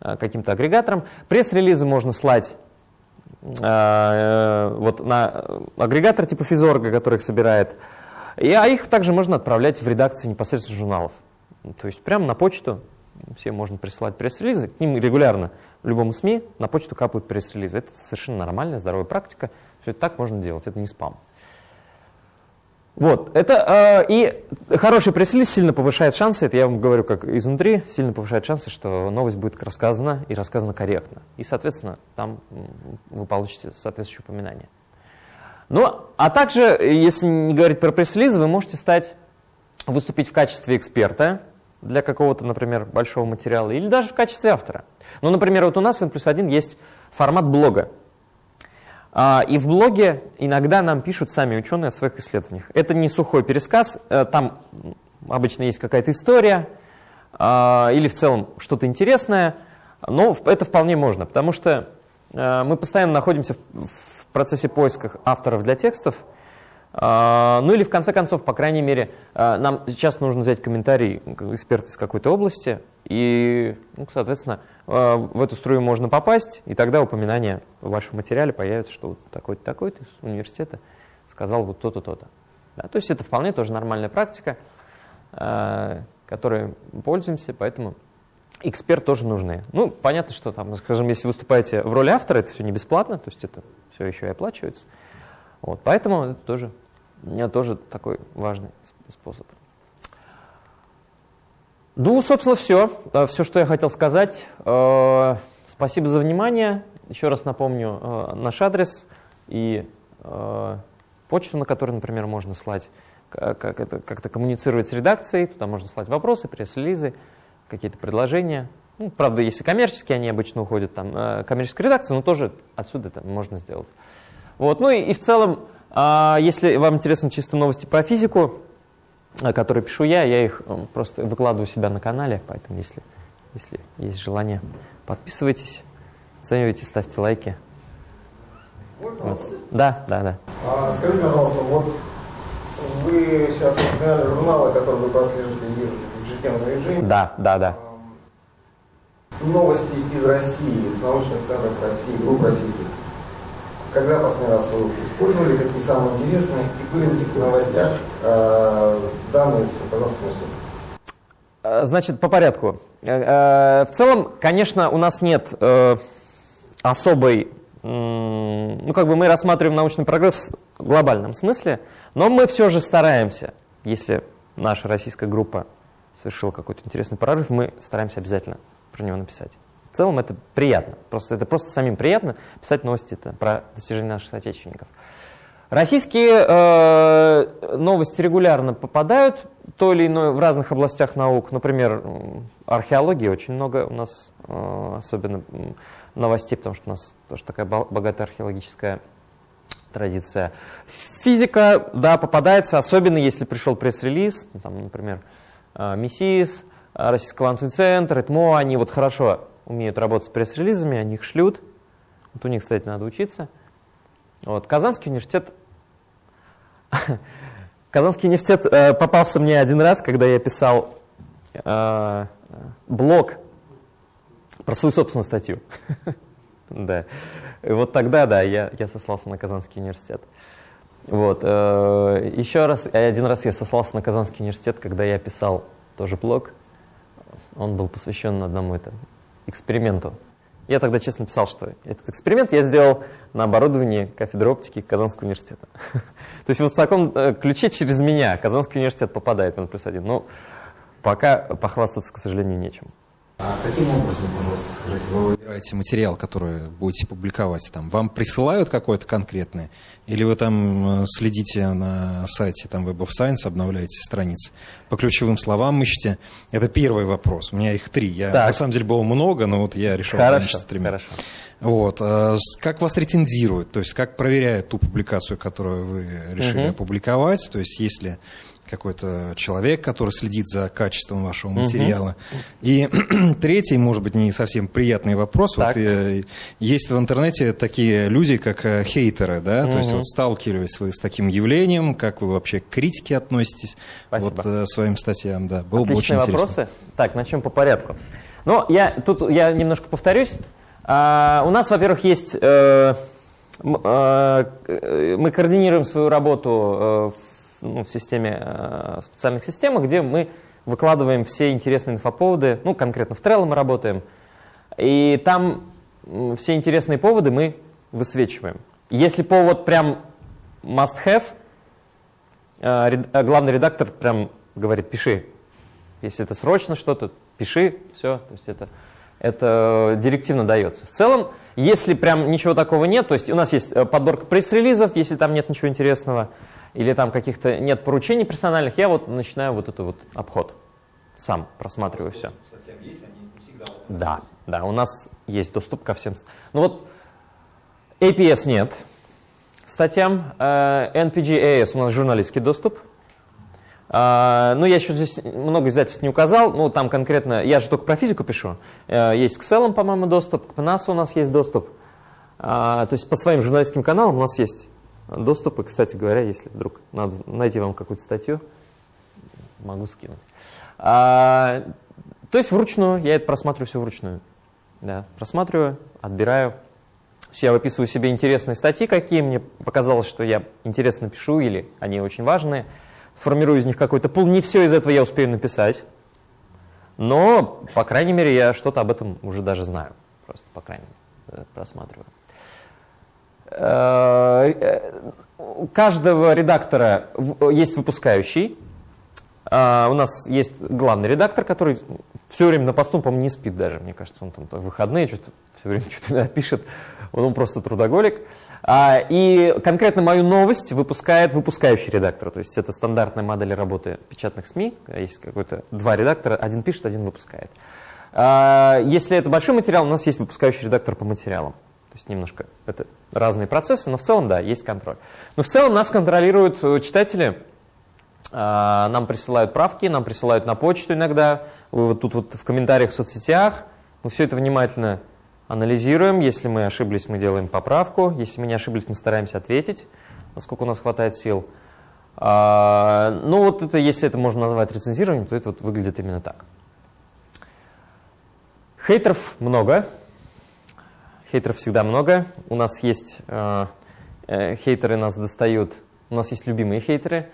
каким-то агрегатором. Пресс-релизы можно слать вот на агрегатор типа Физорга, который их собирает. И, а их также можно отправлять в редакции непосредственно журналов. То есть прямо на почту всем можно присылать пресс-релизы, к ним регулярно любому СМИ на почту капают пресс-релизы. Это совершенно нормальная, здоровая практика. Все это так можно делать, это не спам. Вот, это, э, и хороший пресс-релиз сильно повышает шансы, это я вам говорю как изнутри, сильно повышает шансы, что новость будет рассказана и рассказана корректно. И, соответственно, там вы получите соответствующее упоминание. Ну, а также, если не говорить про пресс-релизы, вы можете стать, выступить в качестве эксперта для какого-то, например, большого материала, или даже в качестве автора. Ну, например, вот у нас в N плюс 1 есть формат блога. А, и в блоге иногда нам пишут сами ученые о своих исследованиях. Это не сухой пересказ, э, там обычно есть какая-то история а, или в целом что-то интересное, но это вполне можно, потому что э, мы постоянно находимся в процессе поиска авторов для текстов, а, ну или в конце концов, по крайней мере, нам сейчас нужно взять комментарий эксперта из какой-то области, и, ну, соответственно, э, в эту струю можно попасть, и тогда упоминание в вашем материале появится, что вот такой-то, такой-то из университета сказал вот то-то, то-то. Да, то есть это вполне тоже нормальная практика, э, которой пользуемся, поэтому эксперт тоже нужны. Ну, понятно, что там, скажем, если выступаете в роли автора, это все не бесплатно, то есть это все еще и оплачивается. Вот, поэтому это тоже, тоже такой важный способ. Ну, собственно, все. Э, все, что я хотел сказать. Э, спасибо за внимание. Еще раз напомню э, наш адрес и почту, на которую, например, можно слать, как это как-то коммуницировать с редакцией. Туда можно слать вопросы, пресс-релизы, какие-то предложения. Ну, правда, если коммерческие, они обычно уходят там коммерческая редакция, но тоже отсюда это можно сделать. Вот. Ну и, и в целом, если вам интересны чисто новости про физику, которые пишу я, я их э, просто выкладываю у себя на канале, поэтому если, если есть желание, подписывайтесь, оценивайте, ставьте лайки. Вот. Да, да, да. А, скажите, пожалуйста, вот вы сейчас упоминали журналы, которые вы прослеживаете в ежедневном режиме. Да, да, да. Новости из России, из научных центров России, групп российских когда последний раз вы использовали, какие самые интересные, и были ли в новостях э, данные с казахского э, Значит, по порядку. Э, в целом, конечно, у нас нет особой, ну как бы мы рассматриваем научный прогресс в глобальном смысле, но мы все же стараемся, если наша российская группа совершила какой-то интересный прорыв, мы стараемся обязательно про него написать. В целом это приятно. Просто, это просто самим приятно писать новости это про достижения наших соотечественников. Российские э, новости регулярно попадают то или иное в разных областях наук. Например, археологии очень много у нас, э, особенно новостей, потому что у нас тоже такая богатая археологическая традиция. Физика, да, попадается, особенно если пришел пресс-релиз, там, например, э, МИСИС, Российский квантовый центр, ЭТМО, они вот хорошо умеют работать с пресс-релизами, они их шлют. Вот у них, кстати, надо учиться. Вот. Казанский университет... Казанский университет э, попался мне один раз, когда я писал э, блог про свою собственную статью. да. И вот тогда, да, я, я сослался на Казанский университет. Вот. Э, еще раз, один раз я сослался на Казанский университет, когда я писал тоже блог. Он был посвящен одному это, эксперименту Я тогда честно писал, что этот эксперимент я сделал на оборудовании кафедры оптики Казанского университета. То есть вот в таком э, ключе через меня Казанский университет попадает N плюс один. Но пока похвастаться, к сожалению, нечем. А каким образом, пожалуйста, скажите, вы выбираете материал, который будете публиковать? Там, вам присылают какой-то конкретный? Или вы там э, следите на сайте там, Web of Science, обновляете страницы? По ключевым словам ищете? Это первый вопрос. У меня их три. Я, на самом деле было много, но вот я решил хорошо, тремя. Хорошо. Вот. А как вас рецензируют? То есть как проверяют ту публикацию, которую вы решили угу. опубликовать? То есть если какой-то человек, который следит за качеством вашего материала. Угу. И третий, может быть, не совсем приятный вопрос. Так. Вот, э, есть в интернете такие люди, как э, хейтеры, да, угу. то есть вот сталкивались вы с таким явлением, как вы вообще к критике относитесь, Спасибо. вот э, своим статьям, да, было Отличные бы очень интересно. вопросы. Так, начнем по порядку. Ну, я тут я немножко повторюсь. А, у нас, во-первых, есть э, э, мы координируем свою работу э, ну, в системе э, специальных систем, где мы выкладываем все интересные инфоповоды, ну, конкретно в Trello мы работаем, и там все интересные поводы мы высвечиваем. Если повод прям must-have, э, э, главный редактор прям говорит, пиши. Если это срочно что-то, пиши, все. То есть это, это директивно дается. В целом, если прям ничего такого нет, то есть у нас есть подборка пресс-релизов, если там нет ничего интересного, или там каких-то нет поручений персональных, я вот начинаю вот этот вот обход. Сам просматриваю все. Да, да, у нас есть доступ ко всем. Ну вот APS нет статьям, э, NPG-AS у нас журналистский доступ. Uh, ну, я еще здесь много издательств не указал, ну, там конкретно, я же только про физику пишу, uh, есть к Excel, по-моему, доступ, к PNAS у нас есть доступ, uh, то есть по своим журналистским каналам у нас есть доступы. Кстати говоря, если вдруг надо найти вам какую-то статью, могу скинуть. А, то есть вручную, я это просматриваю все вручную. Да, просматриваю, отбираю. Я выписываю себе интересные статьи, какие мне показалось, что я интересно пишу, или они очень важные. Формирую из них какой-то пул. Не все из этого я успею написать. Но, по крайней мере, я что-то об этом уже даже знаю. Просто, по крайней мере, просматриваю. Э, у каждого редактора есть выпускающий. А, у нас есть главный редактор, который все время на посту, по-моему, не спит даже. Мне кажется, он там в выходные что-то все время что-то пишет. Он просто трудоголик. А, и конкретно мою новость выпускает выпускающий редактор. То есть это стандартная модель работы печатных СМИ. Есть какой-то два редактора, один пишет, один выпускает. А, если это большой материал, у нас есть выпускающий редактор по материалам. Есть немножко это разные процессы, но в целом, да, есть контроль. Но в целом нас контролируют э, читатели, а, нам присылают правки, нам присылают на почту иногда, вы вот тут вот в комментариях в соцсетях, мы все это внимательно анализируем, если мы ошиблись, мы делаем поправку, если мы не ошиблись, мы стараемся ответить, насколько у нас хватает сил. А, ну вот это, если это можно назвать рецензированием, то это вот выглядит именно так. Хейтеров много, Хейтеров всегда много. У нас есть э, э, хейтеры нас достают. У нас есть любимые хейтеры.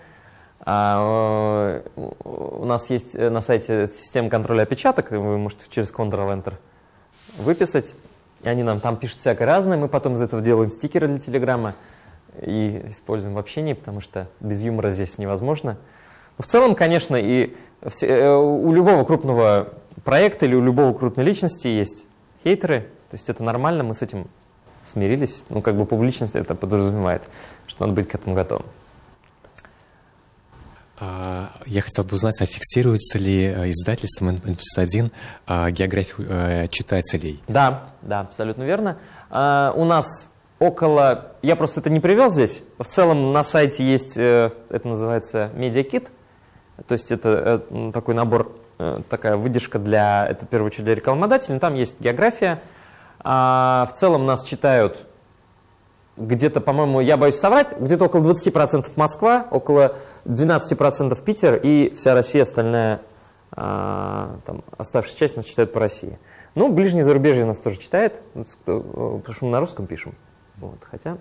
А, э, у нас есть э, на сайте система контроля опечаток. Вы можете через Ctrl-Enter выписать. И они нам там пишут всякое разное. Мы потом из этого делаем стикеры для Телеграма и используем в общении, потому что без юмора здесь невозможно. Но в целом, конечно, и у любого крупного проекта или у любого крупной личности есть хейтеры, то есть это нормально, мы с этим смирились. Ну, как бы публичность это подразумевает, что надо быть к этому готовым. А, я хотел бы узнать, а фиксируется ли э, издательством N+1 а, географию э, читателей? Да, да, абсолютно верно. А, у нас около... Я просто это не привел здесь. В целом на сайте есть, э, это называется медиакит. То есть это такой набор, такая выдержка для, это в первую очередь для рекламодателей. Там есть география, а в целом нас читают где-то, по-моему, я боюсь соврать, где-то около 20% Москва, около 12% Питер и вся Россия остальная, а, там, оставшаяся часть нас читают по России. Ну, ближнее зарубежье нас тоже читает, потому что мы на русском пишем. Вот, хотя...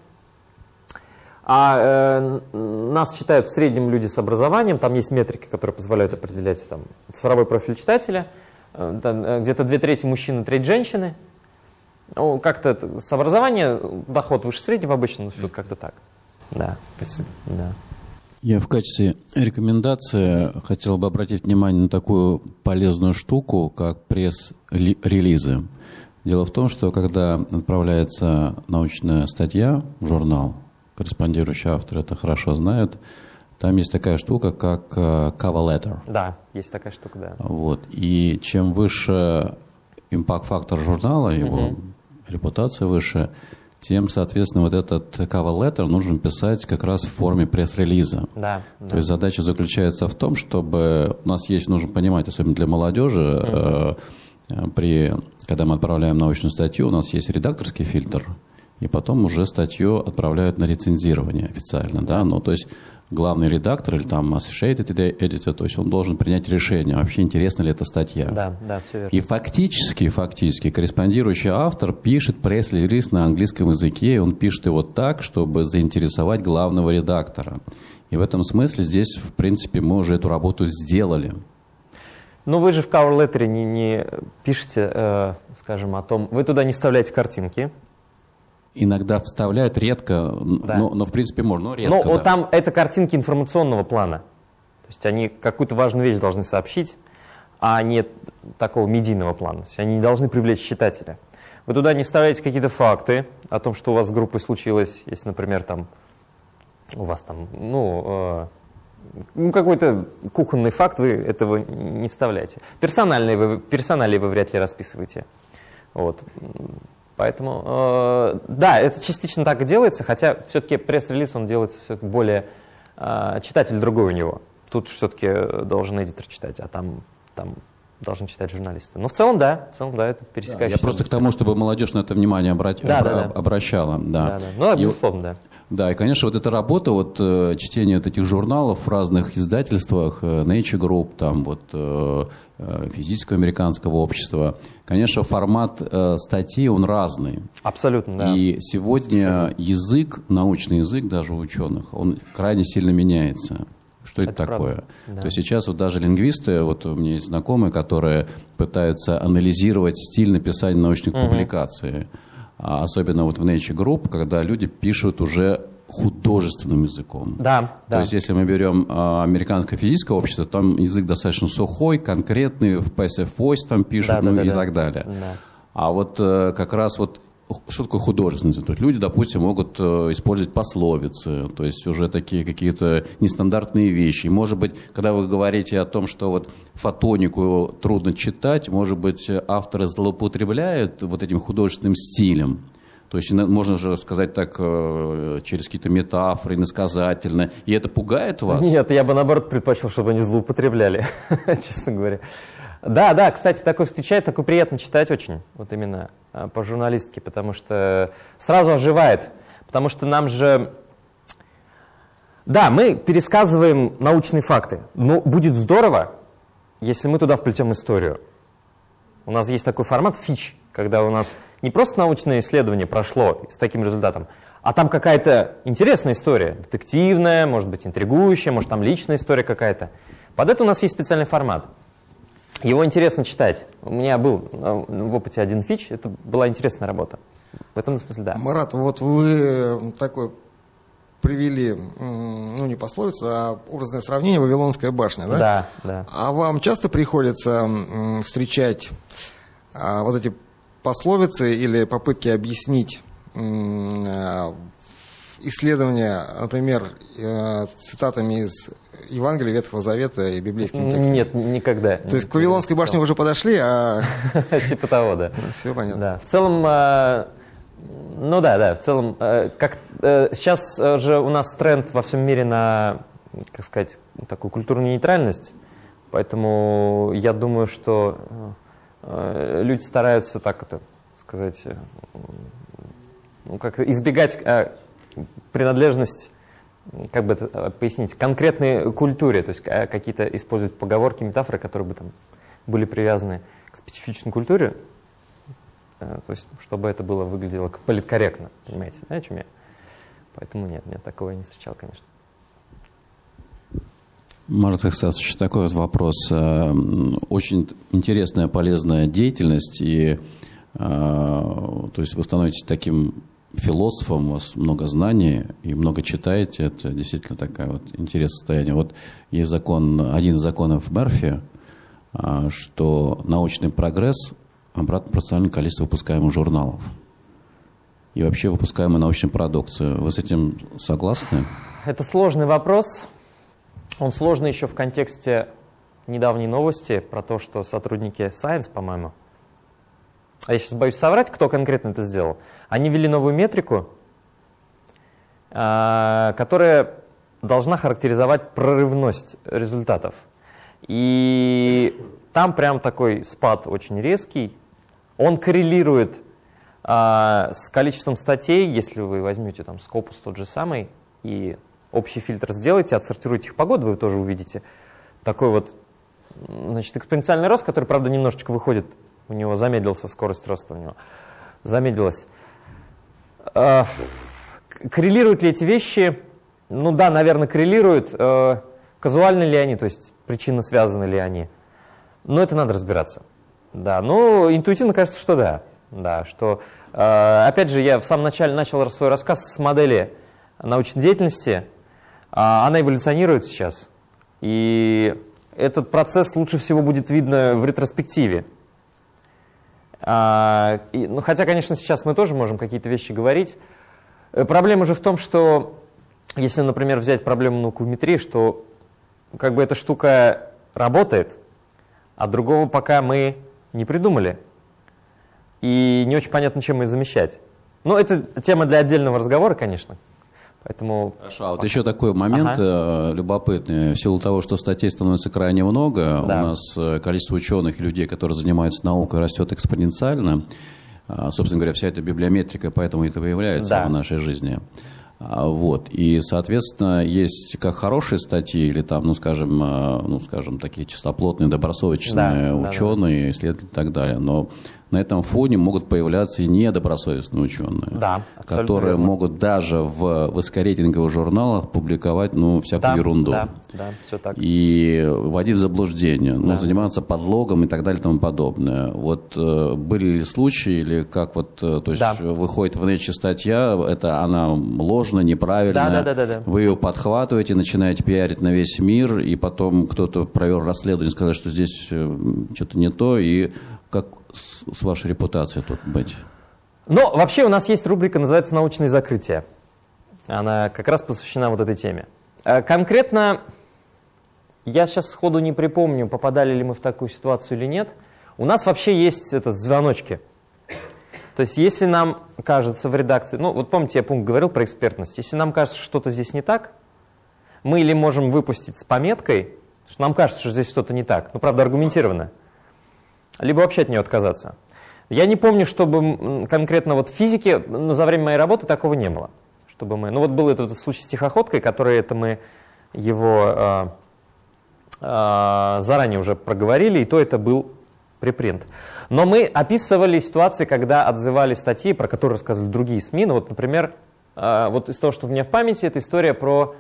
А э, нас читают в среднем люди с образованием, там есть метрики, которые позволяют определять там, цифровой профиль читателя. Э, э где-то две трети мужчины, треть женщины. Ну, как-то с образования доход выше среднего обычно, но все как-то так. Да. Спасибо. Да. Я в качестве рекомендации хотел бы обратить внимание на такую полезную штуку, как пресс-релизы. Дело в том, что когда отправляется научная статья в журнал, корреспондирующий автор это хорошо знает, там есть такая штука, как э, cover letter. Да, есть такая штука, да. Вот. И чем выше импакт-фактор журнала, его Мгм. Репутация выше, тем, соответственно, вот этот cover letter нужно писать как раз в форме пресс-релиза. Да, да. То есть задача заключается в том, чтобы у нас есть, нужно понимать, особенно для молодежи, э, э, при, когда мы отправляем научную статью, у нас есть редакторский фильтр, и потом уже статью отправляют на рецензирование официально, да, ну, то есть главный редактор или там associated editor, то есть он должен принять решение, вообще интересна ли эта статья. Да, да, все верно. И фактически, фактически, корреспондирующий автор пишет пресс-релиз на английском языке, и он пишет его так, чтобы заинтересовать главного редактора. И в этом смысле здесь, в принципе, мы уже эту работу сделали. Ну, вы же в cover letter не, не пишете, э, скажем, о том... Вы туда не вставляете картинки. Иногда вставляют редко, Да. но, но в принципе можно, но редко. Ну, вот да. там это картинки информационного плана. То есть они какую-то важную вещь должны сообщить, а не такого медийного плана. То есть они не должны привлечь читателя. Вы туда не вставляете какие-то факты о том, что у вас с группой случилось, если, например, там у вас там, ну, э, ну, какой-то кухонный факт, вы этого не вставляете. Персональные вы, персоналии вы вряд ли расписываете. Вот. Поэтому, э, да, это частично так и делается, хотя все-таки пресс-релиз, он делается все-таки более, э, читатель другой у него. Тут все-таки должен эдитор читать, а там, там должны читать журналисты. Но в целом, да, в целом, да, это Я пересекающийся. просто к тому, чтобы молодежь на это внимание обрати- Да, да, обра- да. обращала. Да. Да, да. Ну, да, безусловно, да. Да, и, конечно, вот эта работа, вот э, чтение вот этих журналов в разных издательствах, э, Nature Group, там вот э, физического американского общества, конечно, формат э, статьи, он разный. Абсолютно, да. И сегодня язык, научный язык даже у ученых, он крайне сильно меняется. Что это, Это правда, такое? да. То есть сейчас вот даже лингвисты, вот у меня есть знакомые, которые пытаются анализировать стиль написания научных публикаций. А особенно вот в Nature Group, когда люди пишут уже художественным языком. Да, да. То есть, если мы берем а, американское физическое общество, там язык достаточно сухой, конкретный, в passive voice там пишут, Да, ну да, и да, да. так далее. Да. А вот э, как раз вот что такое художественный язык? То есть люди, допустим, могут э, использовать пословицы, то есть уже такие какие-то нестандартные вещи. Может быть, когда вы говорите о том, что вот фотонику трудно читать, может быть, авторы злоупотребляют вот этим художественным стилем. То есть можно же сказать так э, через какие-то метафоры, иносказательно. И это пугает вас? Нет, я бы наоборот предпочел, чтобы они злоупотребляли, честно говоря. Да, да, кстати, такое встречает, такое приятно читать очень, вот именно а, по журналистике, потому что сразу оживает, потому что нам же... Да, мы пересказываем научные факты, но будет здорово, если мы туда вплетем историю. У нас есть такой формат фич, когда у нас не просто научное исследование прошло с таким результатом, а там какая-то интересная история, детективная, может быть, интригующая, может, там личная история какая-то. Под это у нас есть специальный формат. Его интересно читать. У меня был э, в опыте один фич, это была интересная работа. В этом смысле, да. Марат, вот вы такой привели, ну не пословицу, а образное сравнение Вавилонская башня, да? Да, да. А вам часто приходится встречать а, вот эти пословицы или попытки объяснить а, исследования, например, э, цитатами из Евангелия Ветхого Завета и библейскими текстами? Нет, никогда. То есть к Вавилонской башне уже подошли, а Типа того, да. все понятно. Да, в целом, э, ну да, да, в целом, э, как э, сейчас же у нас тренд во всем мире на, как сказать, такую культурную нейтральность, поэтому я думаю, что э, люди стараются так это сказать, э, ну как избегать принадлежность как бы это э, пояснить, конкретной культуре, то есть э, какие-то использовать поговорки, метафоры, которые бы там были привязаны к специфичной культуре, Э, то есть чтобы это было выглядело политкорректно, понимаете, да, о чем я? Поэтому нет, нет, такого я не встречал, конечно. Марат Ихсасович, такой вот вопрос. Э, Очень интересная, полезная деятельность, и то есть вы становитесь таким философом, у вас много знаний и много читаете, это действительно такая вот интересное состояние. Вот есть закон, один из законов Мерфи, что научный прогресс обратно пропорционально количеству выпускаемых журналов и вообще выпускаемой научной продукции. Вы с этим согласны? Это сложный вопрос. Он сложный еще в контексте недавней новости про то, что сотрудники Science, по-моему, а я сейчас боюсь соврать, кто конкретно это сделал, они ввели новую метрику, а, которая должна характеризовать прорывность результатов. И там прям такой спад очень резкий. Он коррелирует а, с количеством статей, если вы возьмете там Scopus тот же самый и общий фильтр сделаете, отсортируете их по году, вы тоже увидите такой вот значит, экспоненциальный рост, который, правда, немножечко выходит, у него замедлился скорость роста у него, замедлилась. А, коррелируют ли эти вещи? Ну да, наверное, коррелируют. А, казуальны ли они, то есть причинно связаны ли они? Но это надо разбираться. Да, ну, интуитивно кажется, что да. Да, что, э, опять же, я в самом начале начал свой рассказ с модели научной деятельности. Она эволюционирует сейчас. И этот процесс лучше всего будет видно в ретроспективе. Э, и, ну, хотя, конечно, сейчас мы тоже можем какие-то вещи говорить. Э, проблема же в том, что если, например, взять проблему наукометрии, что как бы эта штука работает, а другого пока мы не придумали и не очень понятно, чем ее замещать. Но это тема для отдельного разговора, конечно. Поэтому... Хорошо, а вот еще такой момент ага. Э, любопытный. В силу того, что статей становится крайне много, да. у нас э, количество ученых и людей, которые занимаются наукой, растет экспоненциально. А, собственно говоря, вся эта библиометрика поэтому это появляется да. в нашей жизни. А, вот. И, соответственно, есть как хорошие статьи, или там, ну, скажем, э, ну, скажем, такие чистоплотные, добросовестные да, ученые, да, да. исследователи и так далее. Но на этом фоне могут появляться и недобросовестные ученые, да, которые верно. могут даже в высокорейтинговых журналах публиковать ну, всякую да, ерунду. Да, да, все так. И вводить в заблуждение, ну, да. заниматься подлогом и так далее и тому подобное. Вот э, были ли случаи, или как вот, э, то есть да. выходит в нече статья, это она ложная, неправильная, да, да, да, да, да. вы ее подхватываете, начинаете пиарить на весь мир, и потом кто-то провел расследование, сказал, что здесь э, что-то не то, и как с, с вашей репутацией тут быть? Ну, вообще у нас есть рубрика, называется «Научные закрытия». Она как раз посвящена вот этой теме. Э, конкретно, я сейчас сходу не припомню, попадали ли мы в такую ситуацию или нет. У нас вообще есть этот, звоночки. То есть если нам кажется в редакции, ну вот помните, я пункт говорил про экспертность, если нам кажется, что что-то здесь не так, мы или можем выпустить с пометкой, что нам кажется, что здесь что-то не так, ну правда аргументированно, либо вообще от нее отказаться. Я не помню, чтобы конкретно вот в физике, но за время моей работы такого не было. Чтобы мы, ну вот был этот случай с тихоходкой, который это мы его э, э, заранее уже проговорили, и то это был препринт. Но мы описывали ситуации, когда отзывали статьи, про которые рассказывали другие СМИ. Ну вот, например, э, вот из того, что у меня в памяти, это история про...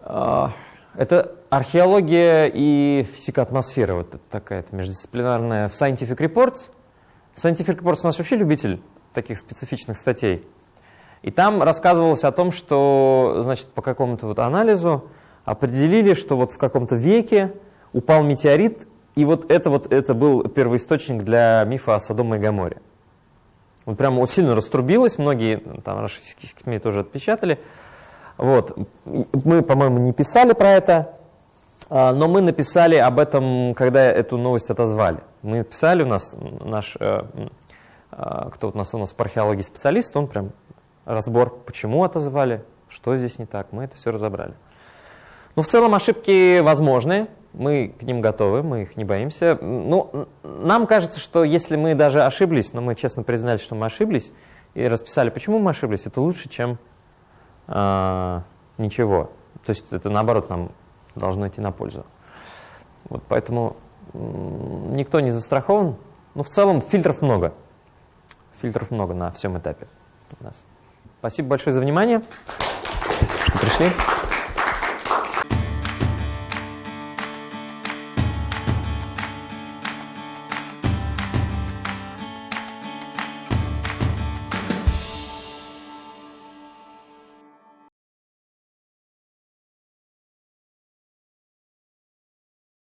Э, это археология и физика атмосферы, вот такая междисциплинарная в Scientific Reports. Scientific Reports у нас вообще любитель таких специфичных статей. И там рассказывалось о том, что значит, по какому-то вот анализу определили, что вот в каком-то веке упал метеорит, и вот это вот это был первоисточник для мифа о Содоме и Гаморе. Вот прямо вот сильно раструбилось, многие там российские СМИ тоже отпечатали. Вот. Мы, по-моему, не писали про это, но мы написали об этом, когда эту новость отозвали. Мы писали, у нас наш, э, а, кто у нас у нас по археологии специалист, он прям разбор, почему отозвали, что здесь не так, мы это все разобрали. Но в целом ошибки возможны, мы к ним готовы, мы их не боимся. Ну, нам кажется, что если мы даже ошиблись, но мы честно признали, что мы ошиблись, и расписали, почему мы ошиблись, это лучше, чем а, ничего. То есть это наоборот нам должно идти на пользу. Вот поэтому никто не застрахован. Ну, в целом фильтров много. Фильтров много на всем этапе у нас. Спасибо большое за внимание. Спасибо, что пришли.